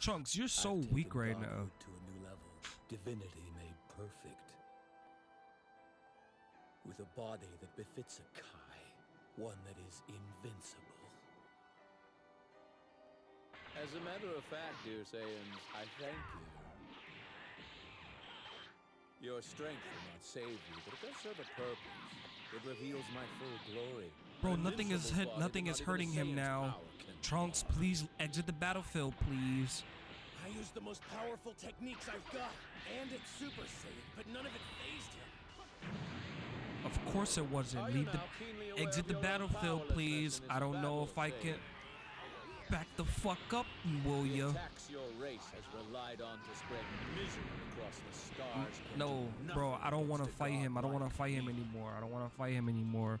S1: Trunks, you're so
S8: I've taken
S1: weak right
S8: Goku
S1: now.
S8: To a new level, divinity made perfect. With a body that befits a Kai, One that is invincible. As a matter of fact, dear Saiyans, I thank you. Your strength will not save you, but it does serve a purpose. It reveals my full glory.
S1: Bro, nothing is hit, nothing is
S8: not even a
S1: hurting him now. Trunks, please exit the battlefield, please.
S2: I used the most powerful techniques I've got, and it's Super Saiyan, but none of it fazed him.
S1: Of course it wasn't. Leave the
S8: now keenly aware
S1: exit the battlefield, please. I don't know if I can back the fuck up, will ya?
S8: your race has relied on to spread misery across the stars.
S1: No, bro, I don't want to fight him. I don't want to fight him anymore. I don't want to fight him anymore.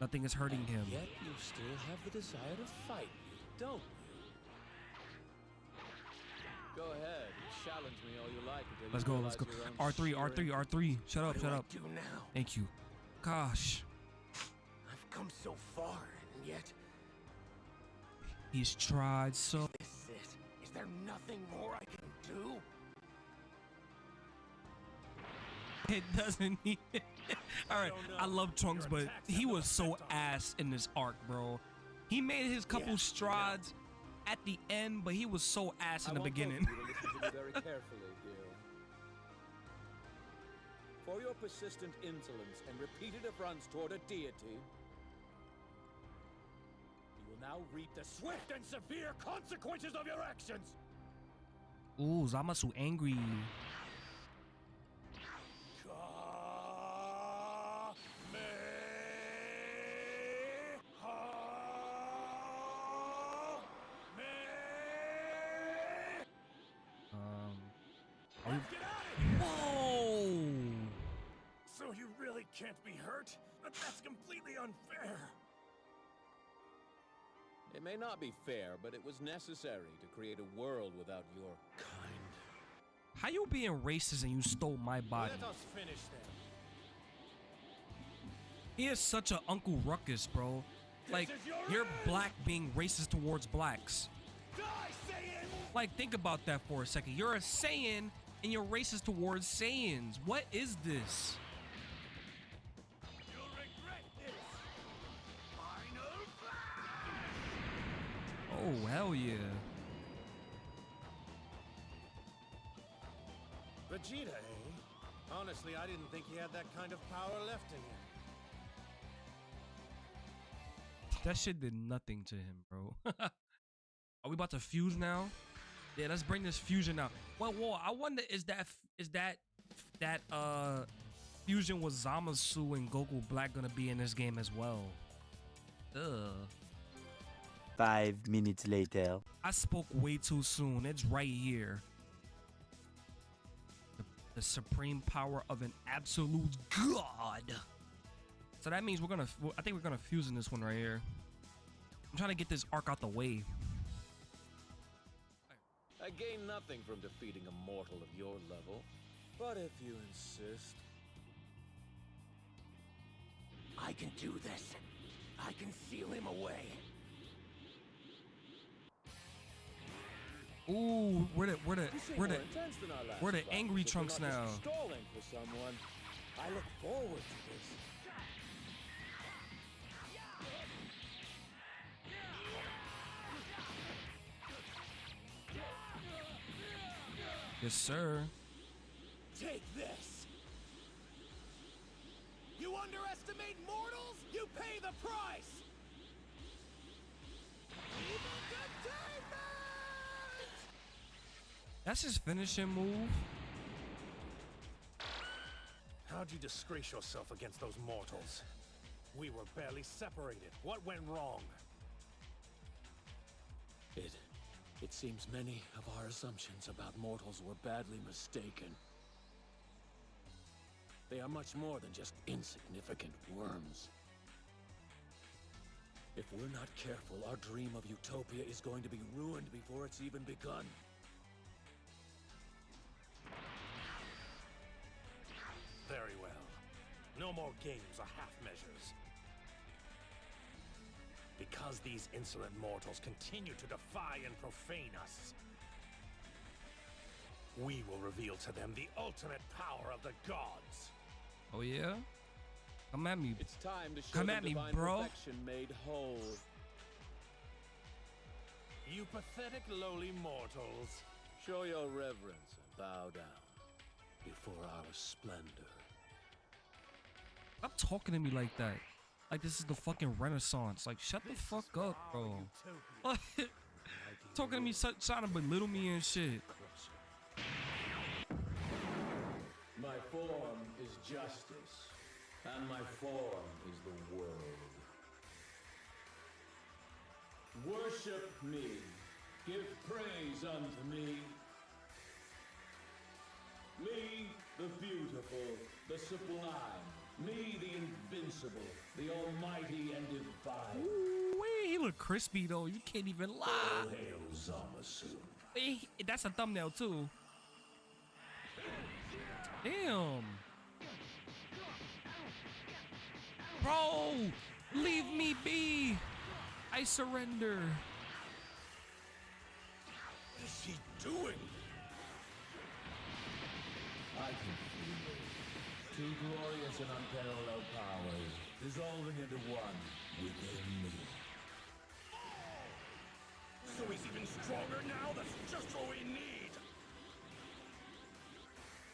S1: Nothing is hurting him.
S8: Yet you still have the desire to fight me, don't you? Go ahead, challenge me all you like
S1: Let's go, let's go.
S8: realize your
S1: R3, R3. R3. Shut up,
S12: What
S1: shut up.
S12: do now?
S1: Thank you. Gosh,
S12: I've come so far, and yet
S1: he's tried so.
S12: this is it. Is there nothing more I can do? [laughs]
S1: It doesn't need. [laughs] All right,
S2: don't.
S1: I love Trunks, but he was so
S2: effect on me.
S1: ass in this arc, bro. He made his couple
S2: Yeah, I know.
S1: strides at the end, but he was so ass
S8: I
S1: in the
S8: want both of
S1: beginning.
S8: you to to very [laughs] carefully. For your persistent insolence and repeated affronts toward a deity, you will now reap the
S2: Swift and severe consequences of your actions!
S1: Ooh, Zamasu angry.
S8: May not be fair, but it was necessary to create a world without your kind.
S1: How you being racist and you stole my body?
S2: Let us finish then.
S1: He is such a Uncle Ruckus, bro. Like,
S2: your
S1: you're
S2: end!
S1: black being racist towards blacks.
S2: Die, Saiyan!
S1: Like, think about that for a second. You're a Saiyan and you're racist towards Saiyans. What is this? Oh, hell yeah.
S2: Vegeta, eh? Honestly, I didn't think he had that kind of power left in him.
S1: That shit did nothing to him, bro. [laughs] Are we about to fuse now? Yeah, let's bring this fusion out. Well, whoa, I wonder is that is that that uh fusion with Zamasu and Goku Black gonna be in this game as well? Ugh.
S13: Five minutes later.
S1: I spoke way too soon. It's right here. The, the supreme power of an absolute god. So that means we're gonna. I think we're gonna fuse in this one right here. I'm trying to get this arc out the way.
S8: I gain nothing from defeating a mortal of your level, but if you insist,
S12: I can do this. I can seal him away.
S1: Ooh, where the where the where the
S8: intense than our last
S1: where the angry
S8: you're
S1: Trunks now?
S8: Stalling for someone. I look forward to this.
S1: Yes, sir.
S2: Take this! You underestimate mortals? You pay the price!
S1: That's his finishing move.
S2: How'd you disgrace yourself against those mortals? We were barely separated. What went wrong?
S8: It. It seems many of our assumptions about mortals were badly mistaken. They are much more than just insignificant worms. If we're not careful, our dream of utopia is going to be ruined before it's even begun.
S2: Very well. No more games or half measures. Because these insolent mortals continue to defy and profane us, we will reveal to them the ultimate power of the gods.
S1: Oh yeah. Come at me.
S8: It's time to show
S1: Come at me,
S8: divine
S1: bro.
S8: perfection made whole.
S2: You pathetic lowly mortals.
S8: Show your reverence and bow down before our splendor.
S1: Stop talking to me like that. Like this is the fucking Renaissance. Like shut the fuck up, bro. [laughs] talking to me, so- trying to belittle me and shit.
S8: My form is justice, and my form is the world. Worship me, give praise unto me. Me, the beautiful, the sublime. Me, the invincible, the almighty and divine.
S1: Ooh, he look crispy though. You can't even lie.
S8: All hail Zamasu.
S1: Hey, that's a thumbnail too. Damn. Bro, leave me be. I surrender.
S7: What is he doing?
S8: I can feel it. Two glorious and unparalleled powers dissolving into one within me.
S7: So he's even stronger now? That's just what we need!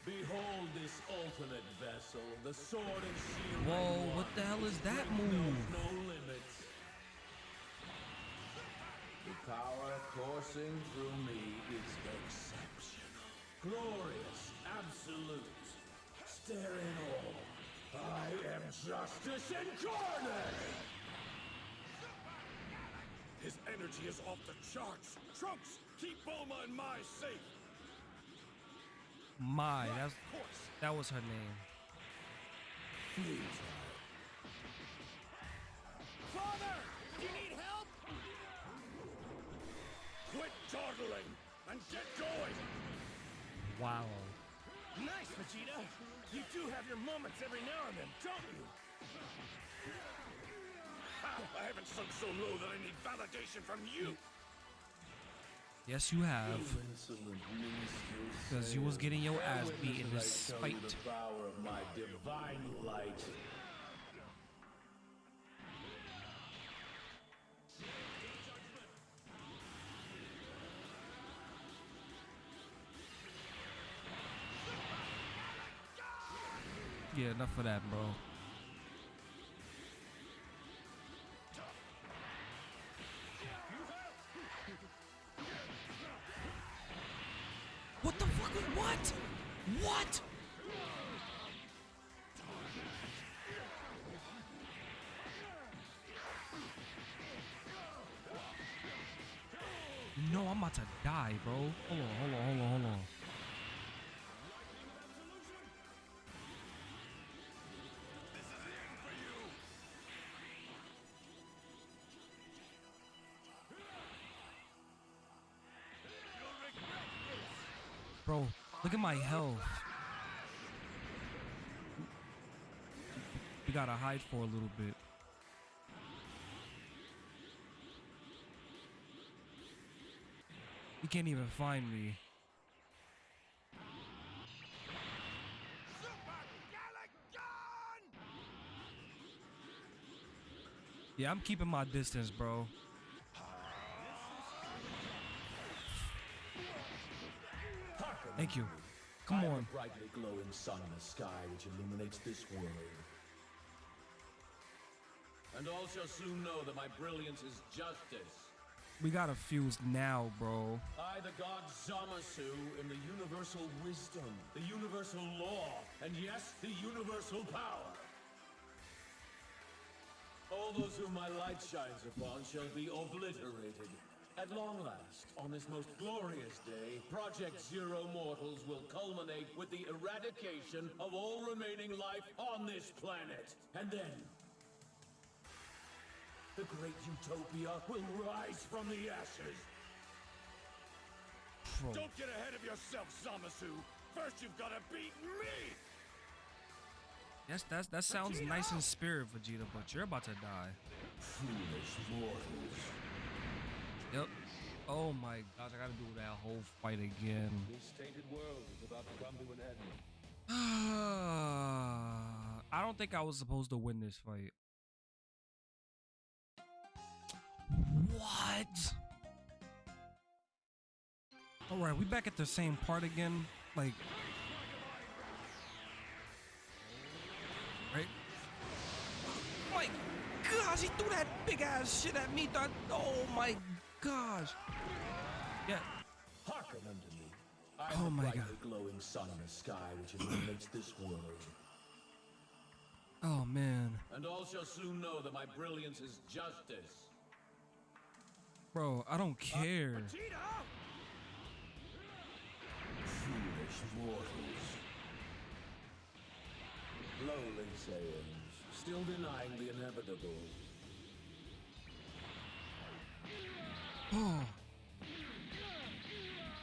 S8: Behold this ultimate vessel, the sword and shield.
S1: Whoa,
S8: one.
S1: what the hell is that move?
S8: No limits. The power coursing through me is exceptional. Glorious, absolute. Stare in awe. I am justice incarnate!
S7: His energy is off the charts! Trunks, keep Bulma and Mai safe!
S1: My, that's
S7: Of course!
S1: that was her name.
S2: Father! Do you need help?
S7: Quit dawdling and get going!
S1: Wow.
S2: Nice, Vegeta. You do have your moments every now and then, don't you?
S7: Ha! I haven't sunk so low that I need validation from you!
S1: Yes, you have. Because you was getting your ass beat in this fight. Yeah, enough of that, bro. Bro, look at my health. We gotta hide for a little bit. You can't even find me. Yeah, I'm keeping my distance, bro. Thank you. Come on.
S8: a brightly glowing sun in the sky which illuminates this world. And all shall soon know that my brilliance is justice.
S1: We gotta fuse now, bro.
S8: I, the god Zamasu, am the universal wisdom, the universal law, and yes, the universal power. All those whom my light shines upon shall be obliterated. At long last, on this most glorious day, Project Zero Mortals will culminate with the eradication of all remaining life on this planet. And then, the great utopia will rise from the ashes.
S7: Don't get ahead of yourself, Zamasu! First you've gotta beat me!
S1: Yes, that's that sounds nice in spirit, Vegeta, but you're about to die.
S8: Foolish mortals.
S1: Yep. Oh my gosh, I gotta do that whole fight again.
S8: This tainted world is about to come to an end. [sighs]
S1: I don't think I was supposed to win this fight. What? All right, we back at the same part again. Like, right? [gasps] My gosh, he threw that big ass shit at me. That, oh my gosh. Yeah.
S8: Hearken unto me. I
S1: Oh my
S8: the
S1: God.
S8: glowing sun in the sky which illuminates this world.
S1: Oh man.
S8: And all shall soon know that my brilliance is justice.
S1: Bro, I don't care.
S8: Ah, Foolish mortals. Lowly Saiyans, still denying the inevitable.
S1: Oh.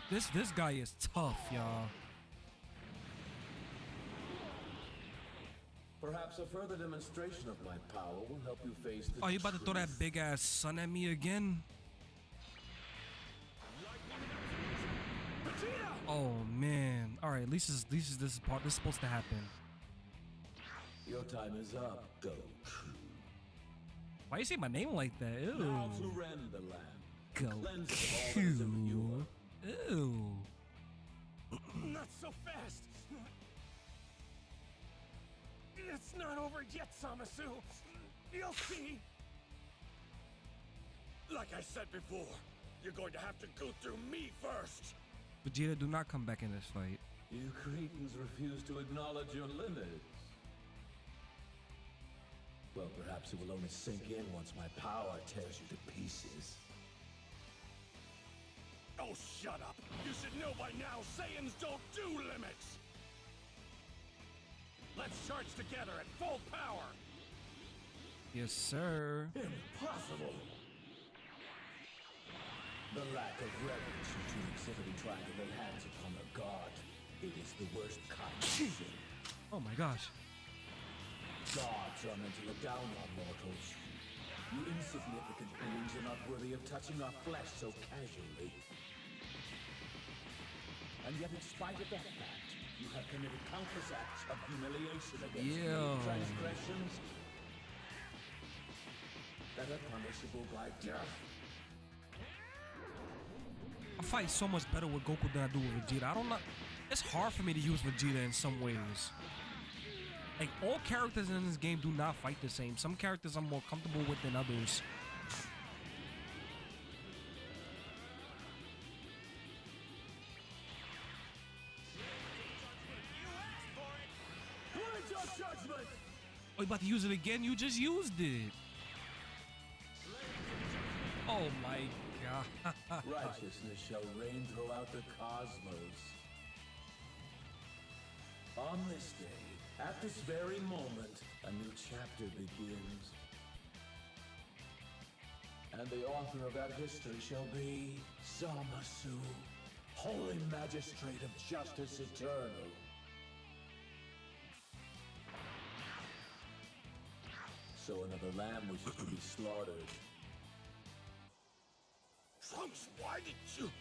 S1: This this guy is tough, y'all.
S8: Perhaps a further demonstration of my power will help you face the
S1: Oh, you about to throw that big ass sun at me again? Oh man. All right, at least this, at least this is part. This is supposed to happen.
S8: Your time is up, Goku.
S1: Why you say my name like that? Ew.
S8: Now to the land.
S1: Go.
S8: Cleanse it of all that is impure.
S1: Ew.
S2: Not so fast! It's not over yet, Zamasu! You'll see!
S7: Like I said before, you're going to have to go through me first.
S1: Vegeta, do not come back in this fight.
S8: You cretins refuse to acknowledge your limits. Well, perhaps it will only sink in once my power tears you to pieces.
S7: Oh, shut up! You should know by now Saiyans don't do limits!
S2: Let's charge together at full power!
S1: Yes, sir.
S8: Impossible! The lack of reverence you two exhibit in trying to lay hands upon a god. It is the worst kind of sin.
S1: Oh my gosh.
S8: Gods are meant to look down on mortals. You insignificant beings are not worthy of touching our flesh so casually. And yet, in spite of that fact, you have committed countless acts of humiliation against me.
S1: Yeah.
S8: Transgressions that are punishable by death.
S1: I fight so much better with Goku than I do with Vegeta. I don't know. It's hard for me to use Vegeta in some ways. Like all characters in this game do not fight the same. Some characters I'm more comfortable with than others. About to use it again? You just used it. Oh my god. [laughs]
S8: Righteousness shall reign throughout the cosmos. On this day, at this very moment, a new chapter begins. And the author of that history shall be Zamasu, Holy Magistrate of Justice Eternal. So another lamb was to be slaughtered.
S7: Trunks, why did you...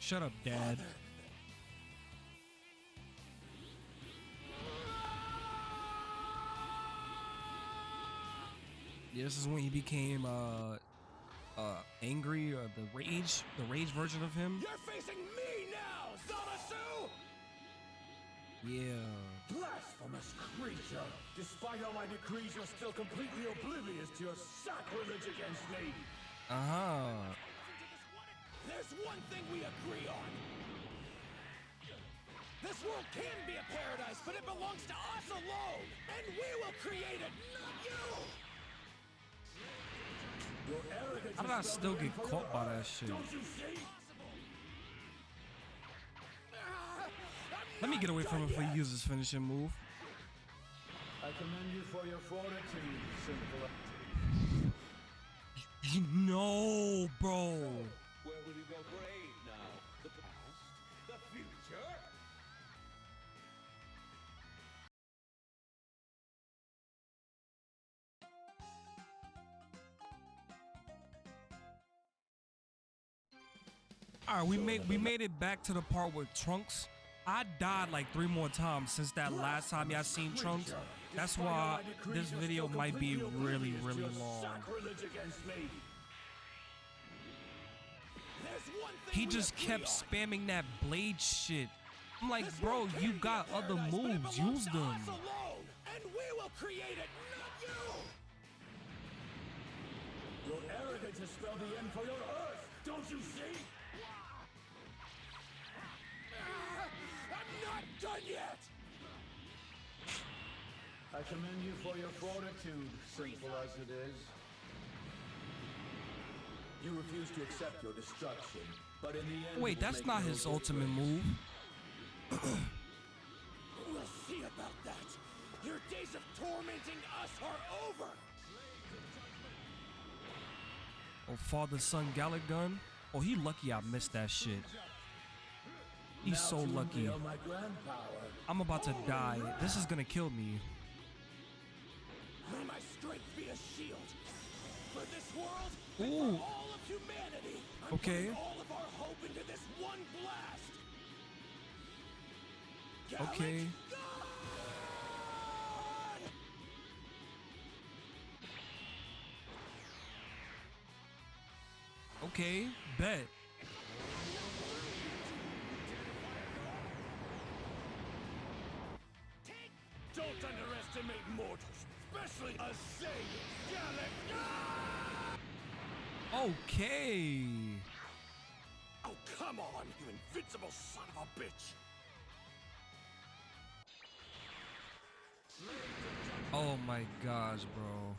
S1: Shut up, Dad. Yeah, this is when he became uh uh angry or the rage, the rage version of him.
S2: You're facing me now, Zamasu!
S1: Yeah.
S2: Blasphemous creature! Despite all my decrees, you're still completely oblivious to your sacrilege against me!
S1: Uh-huh.
S2: There's one thing we agree on! This world can be a paradise, but it belongs to us alone! And we will create it, not you! Your arrogance
S1: How did I still get caught by that shit? Let me get away from him before he uses his finishing move.
S8: I commend you for your fortitude, sinful.
S1: No, bro.
S8: Where will you go brave now? The past? The future?
S1: All right, we made we made it back to the part with Trunks I died like three more times since that last time y'all seen Trunks. That's why this video might be really, really long. He just kept spamming that blade shit. I'm like, bro, you got other moves. Use them.
S2: And we will create it, not you!
S8: Your arrogance has spelled the end for your Earth, don't you see?
S2: Done yet!
S8: I commend you for your fortitude, simple as it is. You refuse to accept your destruction, but in the end...
S1: Wait, that's not
S8: no
S1: his ultimate move.
S2: We'll see about that. Your days of tormenting us are over.
S1: Oh, father son Galick Gun. Oh, he lucky I missed that shit. He's so lucky.
S8: unveil my grand power.
S1: I'm about to die. This is gonna kill me.
S2: May my strength be a shield for this world and
S1: Ooh.
S2: for all of humanity. I'm
S1: Okay.
S2: all of our hope into this one blast. Galick
S1: Okay.
S2: God!
S1: Okay, bet.
S2: Underestimate mortals, especially a Saiyan.
S1: Okay.
S2: Oh, come on, you invincible son of a bitch!
S1: Oh my gosh, bro.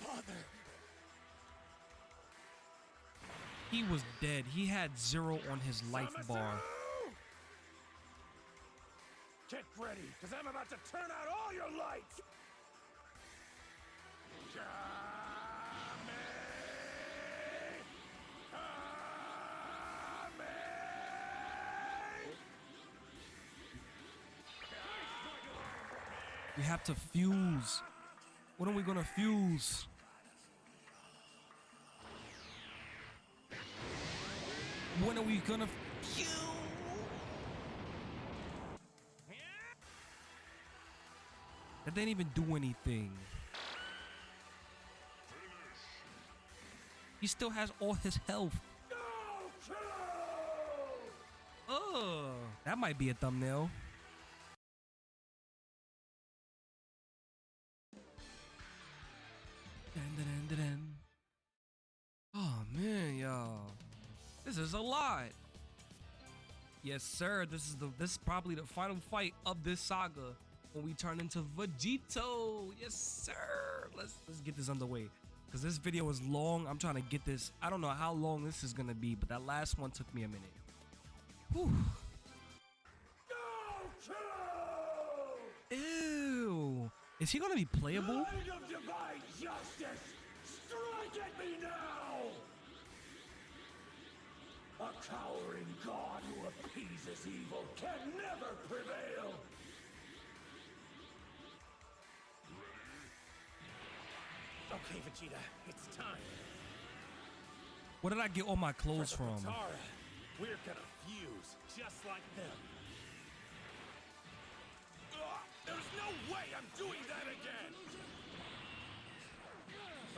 S2: Father,
S1: He was dead. He had zero on his life bar.
S2: Ready, because I'm about to turn out all your lights!
S1: We have to fuse. What are we gonna fuse? When are we gonna That didn't even do anything. He still has all his health. Oh, that might be a thumbnail. Oh man, y'all, this is a lot. Yes, sir. This is the this is probably the final fight of this saga when we turn into Vegito. Yes, sir. Let's let's get this underway because this video is long. I'm trying to get this. I don't know how long this is gonna be, but that last one took me a minute. Whew. Ew. Is he gonna be playable?
S2: Light of divine justice! Strike at me now! A cowering god who appeases evil can never prevail! Okay, Vegeta, it's time.
S1: Where did I get all my clothes from?
S2: Potara, we're gonna fuse, just like them. Ugh, there's no way I'm doing that again!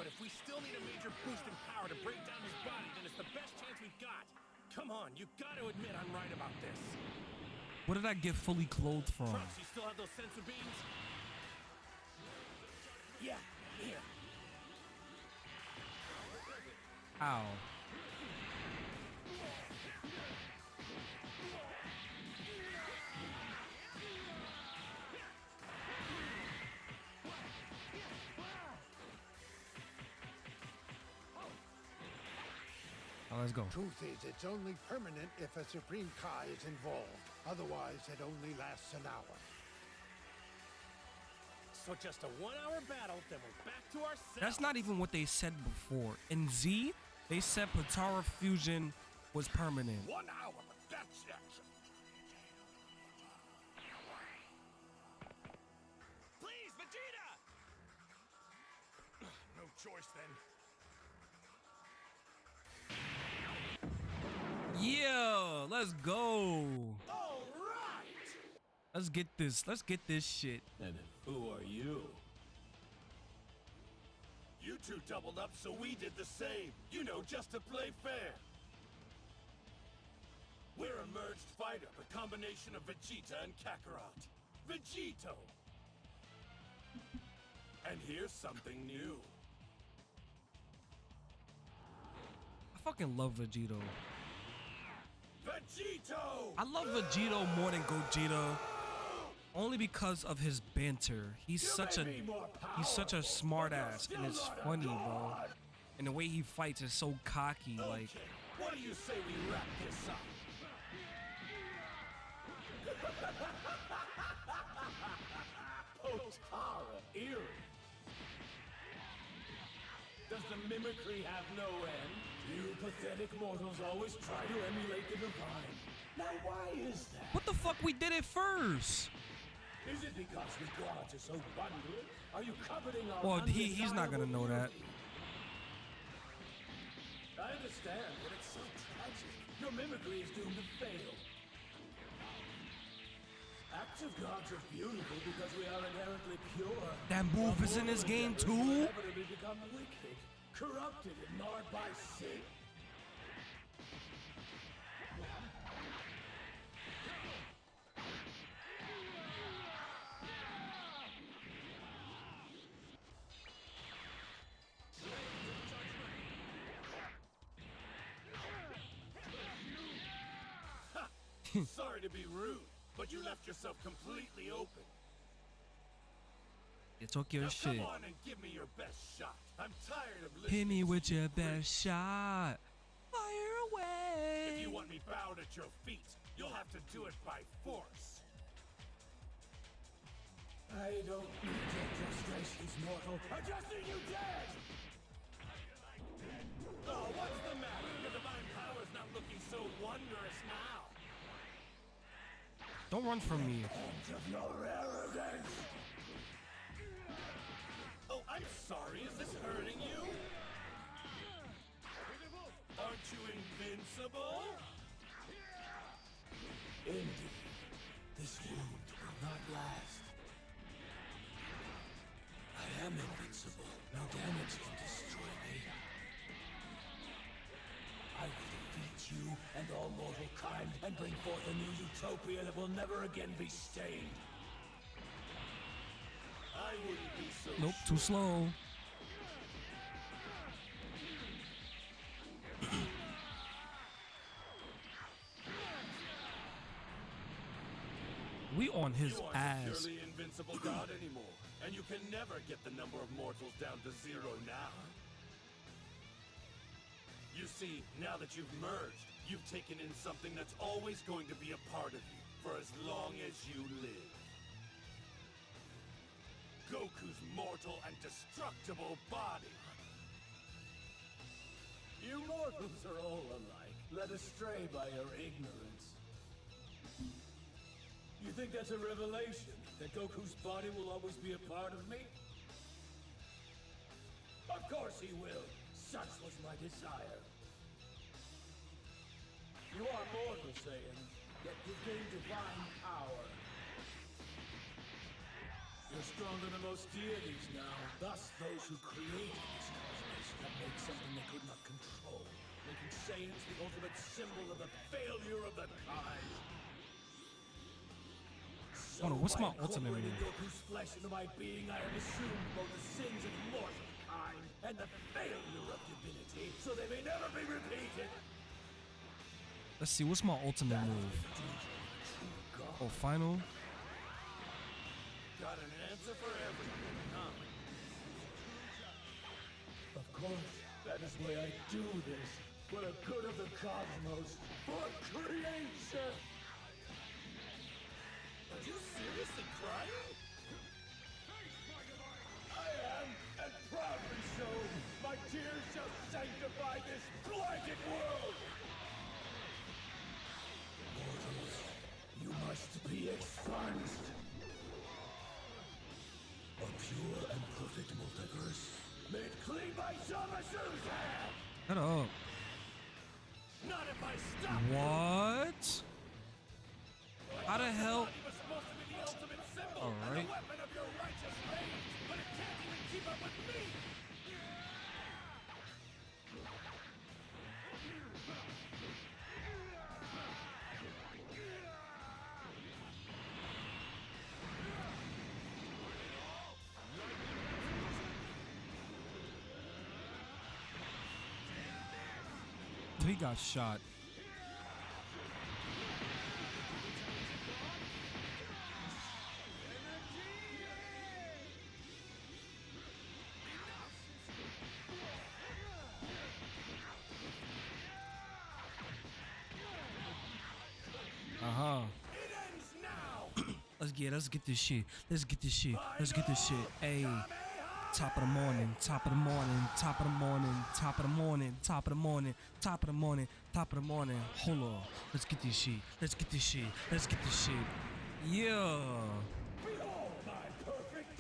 S2: But if we still need a major boost in power to break down his body, then it's the best chance we've got. Come on, you gotta admit I'm right about this.
S1: Where did I get fully clothed from?
S2: Trunks, you still have those sensor beams? Yeah, here.
S1: Ow. Oh, let's go.
S13: Truth is, it's only permanent if a Supreme Kai is involved. Otherwise, it only lasts an hour.
S2: So just a one-hour battle, then we're back to our
S1: That's not even what they said before. In Z, they said Potara fusion was permanent.
S2: One hour, but that's it. Please, Vegeta! [clears throat] No choice then.
S1: Yeah, let's Let's go.
S8: All right.
S1: Let's get this. Let's get this shit.
S8: And who are you? You two doubled up, so we did the same. You know, just to play fair. We're a merged fighter, a combination of Vegeta and Kakarot. Vegito! [laughs] And here's something new.
S1: I fucking love Vegito.
S8: Vegito!
S1: I love Vegito more than Gogeta. Only because of his banter. He's
S8: You
S1: such a he's such a smart ass and it's funny, bro. And the way he fights is so cocky, like
S8: what do you say we wrap this up? Potara, eerie. Does the mimicry have no end? You pathetic mortals always try to emulate the divine. Now why is that?
S1: What the fuck we did it first?
S8: Is it because we gods are so wondrous? Are you coveting our
S1: Well, he he's not gonna know that.
S8: I understand, but it's so tragic. Your mimicry is doomed to fail. Acts of gods are beautiful because we are inherently pure.
S1: That move is in this game too?
S8: inevitably become wicked, corrupted, and marred by sin. Sorry to be rude, but you left yourself completely open.
S1: You took your
S8: now
S1: shit.
S8: Come on and give me your best shot. I'm tired of listening.
S1: Hit me with your
S8: preach.
S1: best shot. Fire away.
S8: If you want me bowed at your feet, you'll have to do it by force. I don't need your frustrations, mortal. I just need you dead! Oh, what's the matter? Your divine power's not looking so wondrous now.
S1: Don't run from me.
S8: Oh, I'm sorry. Is this hurting you? Aren't you invincible? Indeed. This wound will not last. I am invincible. No damage can destroy you and all mortal kind and bring forth a new utopia that will never again be stained. I wouldn't be so
S1: Nope, too slow. [clears throat] we on his
S8: you
S1: ass.
S8: purely invincible god anymore, and you can never get the number of mortals down to zero now. You see, now that you've merged, you've taken in something that's always going to be a part of you for as long as you live. Goku's mortal and destructible body. You mortals are all alike, led astray by your ignorance. You think that's a revelation? That Goku's body will always be a part of me? Of course he will. Such was my desire. You are mortal, Saiyan, yet you've gained divine power. You're stronger than most deities now. Thus, those who created this cosmos have made something they could not control, making Saiyans the ultimate symbol of the failure of the kind.
S1: Hold on, what's my ultimate?
S8: Goku's flesh into my being, I have assumed both the sins of mortal kind and the failure of divinity, so they may never be repeated.
S1: Let's see, what's my ultimate move? Oh, final.
S8: Got an answer for everything, huh? Of course, that is why I do this. For the good of the cosmos. For creation! Are you seriously crying? Must be expunged. A pure and perfect multiverse, made clean by Zamasu's hand!
S1: Shut up.
S8: Not if I stop!
S1: What? How the hell? All He got shot. Uh-huh. [clears throat] let's get let's get this shit. Let's get this shit. Let's get this shit. Hey. Top of the morning, top of the morning, top of the morning, top of the morning, top of the morning, top of the morning, top of the morning. Hold on. Let's get this shit. Let's get this shit. Let's get this shit. Yeah.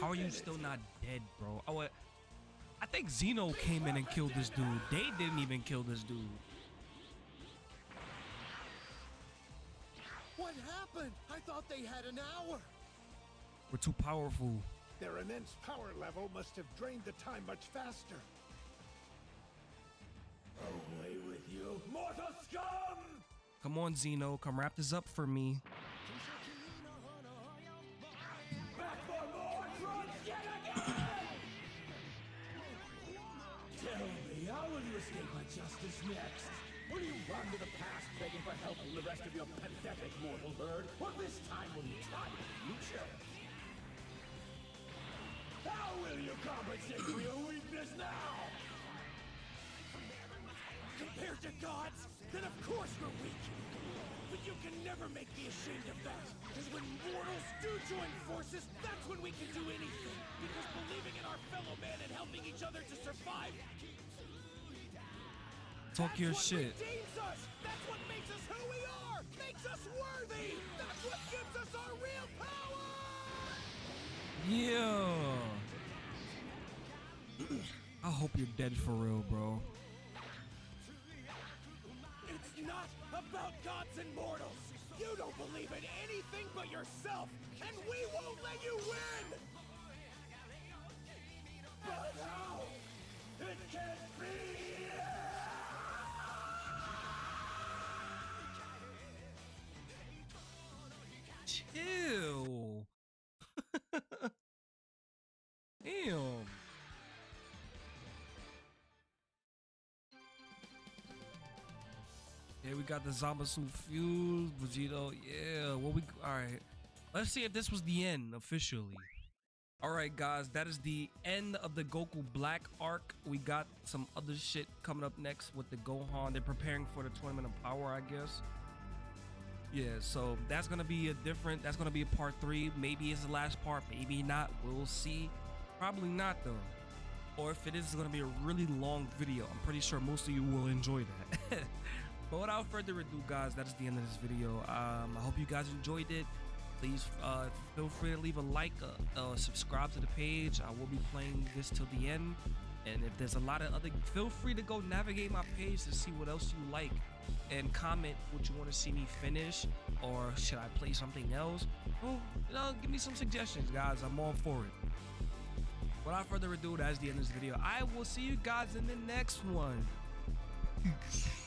S1: How are you still not dead, bro? Oh, what? I think Zeno came in and killed this dude. They didn't even kill this dude.
S2: What happened? I thought they had an hour.
S1: We're too powerful.
S13: Their immense power level must have drained the time much faster.
S2: Away with you, mortal scum!
S1: Come on, Zeno. Come wrap this up for me.
S2: Back for more Trunks yet again! Tell me, how will you escape my justice next? Will you run to the past begging for help from the rest of your pathetic mortal herd? Or this time will you try the future? How will you compensate for your weakness now? Compared to gods, then of course we're weak. But you can never make me ashamed of that. Because when mortals do join forces, that's when we can do anything. Because believing in our fellow man and helping each other to survive
S1: Talk
S2: that's
S1: your
S2: what
S1: shit.
S2: redeems us. That's what makes us who we are. Makes us worthy. That's what gives us our real power.
S1: Yeah. I hope you're dead for real, bro.
S2: It's not about gods and mortals. You don't believe in anything but yourself, and we won't let you win. But how? It can't be.
S1: Got the Zamasu fuse, Vegito. Yeah, what we all right. Let's see if this was the end officially. All right, guys, that is the end of the Goku Black arc. We got some other shit coming up next with the Gohan. They're preparing for the Tournament of Power, I guess. Yeah, so that's gonna be a different. That's gonna be a part three. Maybe it's the last part. Maybe not. We'll see. Probably not though. Or if it is, it's gonna be a really long video. I'm pretty sure most of you will enjoy that. [laughs] but without further ado, guys, that is the end of this video. Um, I hope you guys enjoyed it. Please uh, feel free to leave a like, uh, uh, subscribe to the page. I will be playing this till the end. And if there's a lot of other, feel free to go navigate my page to see what else you like and comment what you want to see me finish or should I play something else? Well, you know, give me some suggestions, guys. I'm all for it. Without further ado, that's the end of this video. I will see you guys in the next one. [laughs]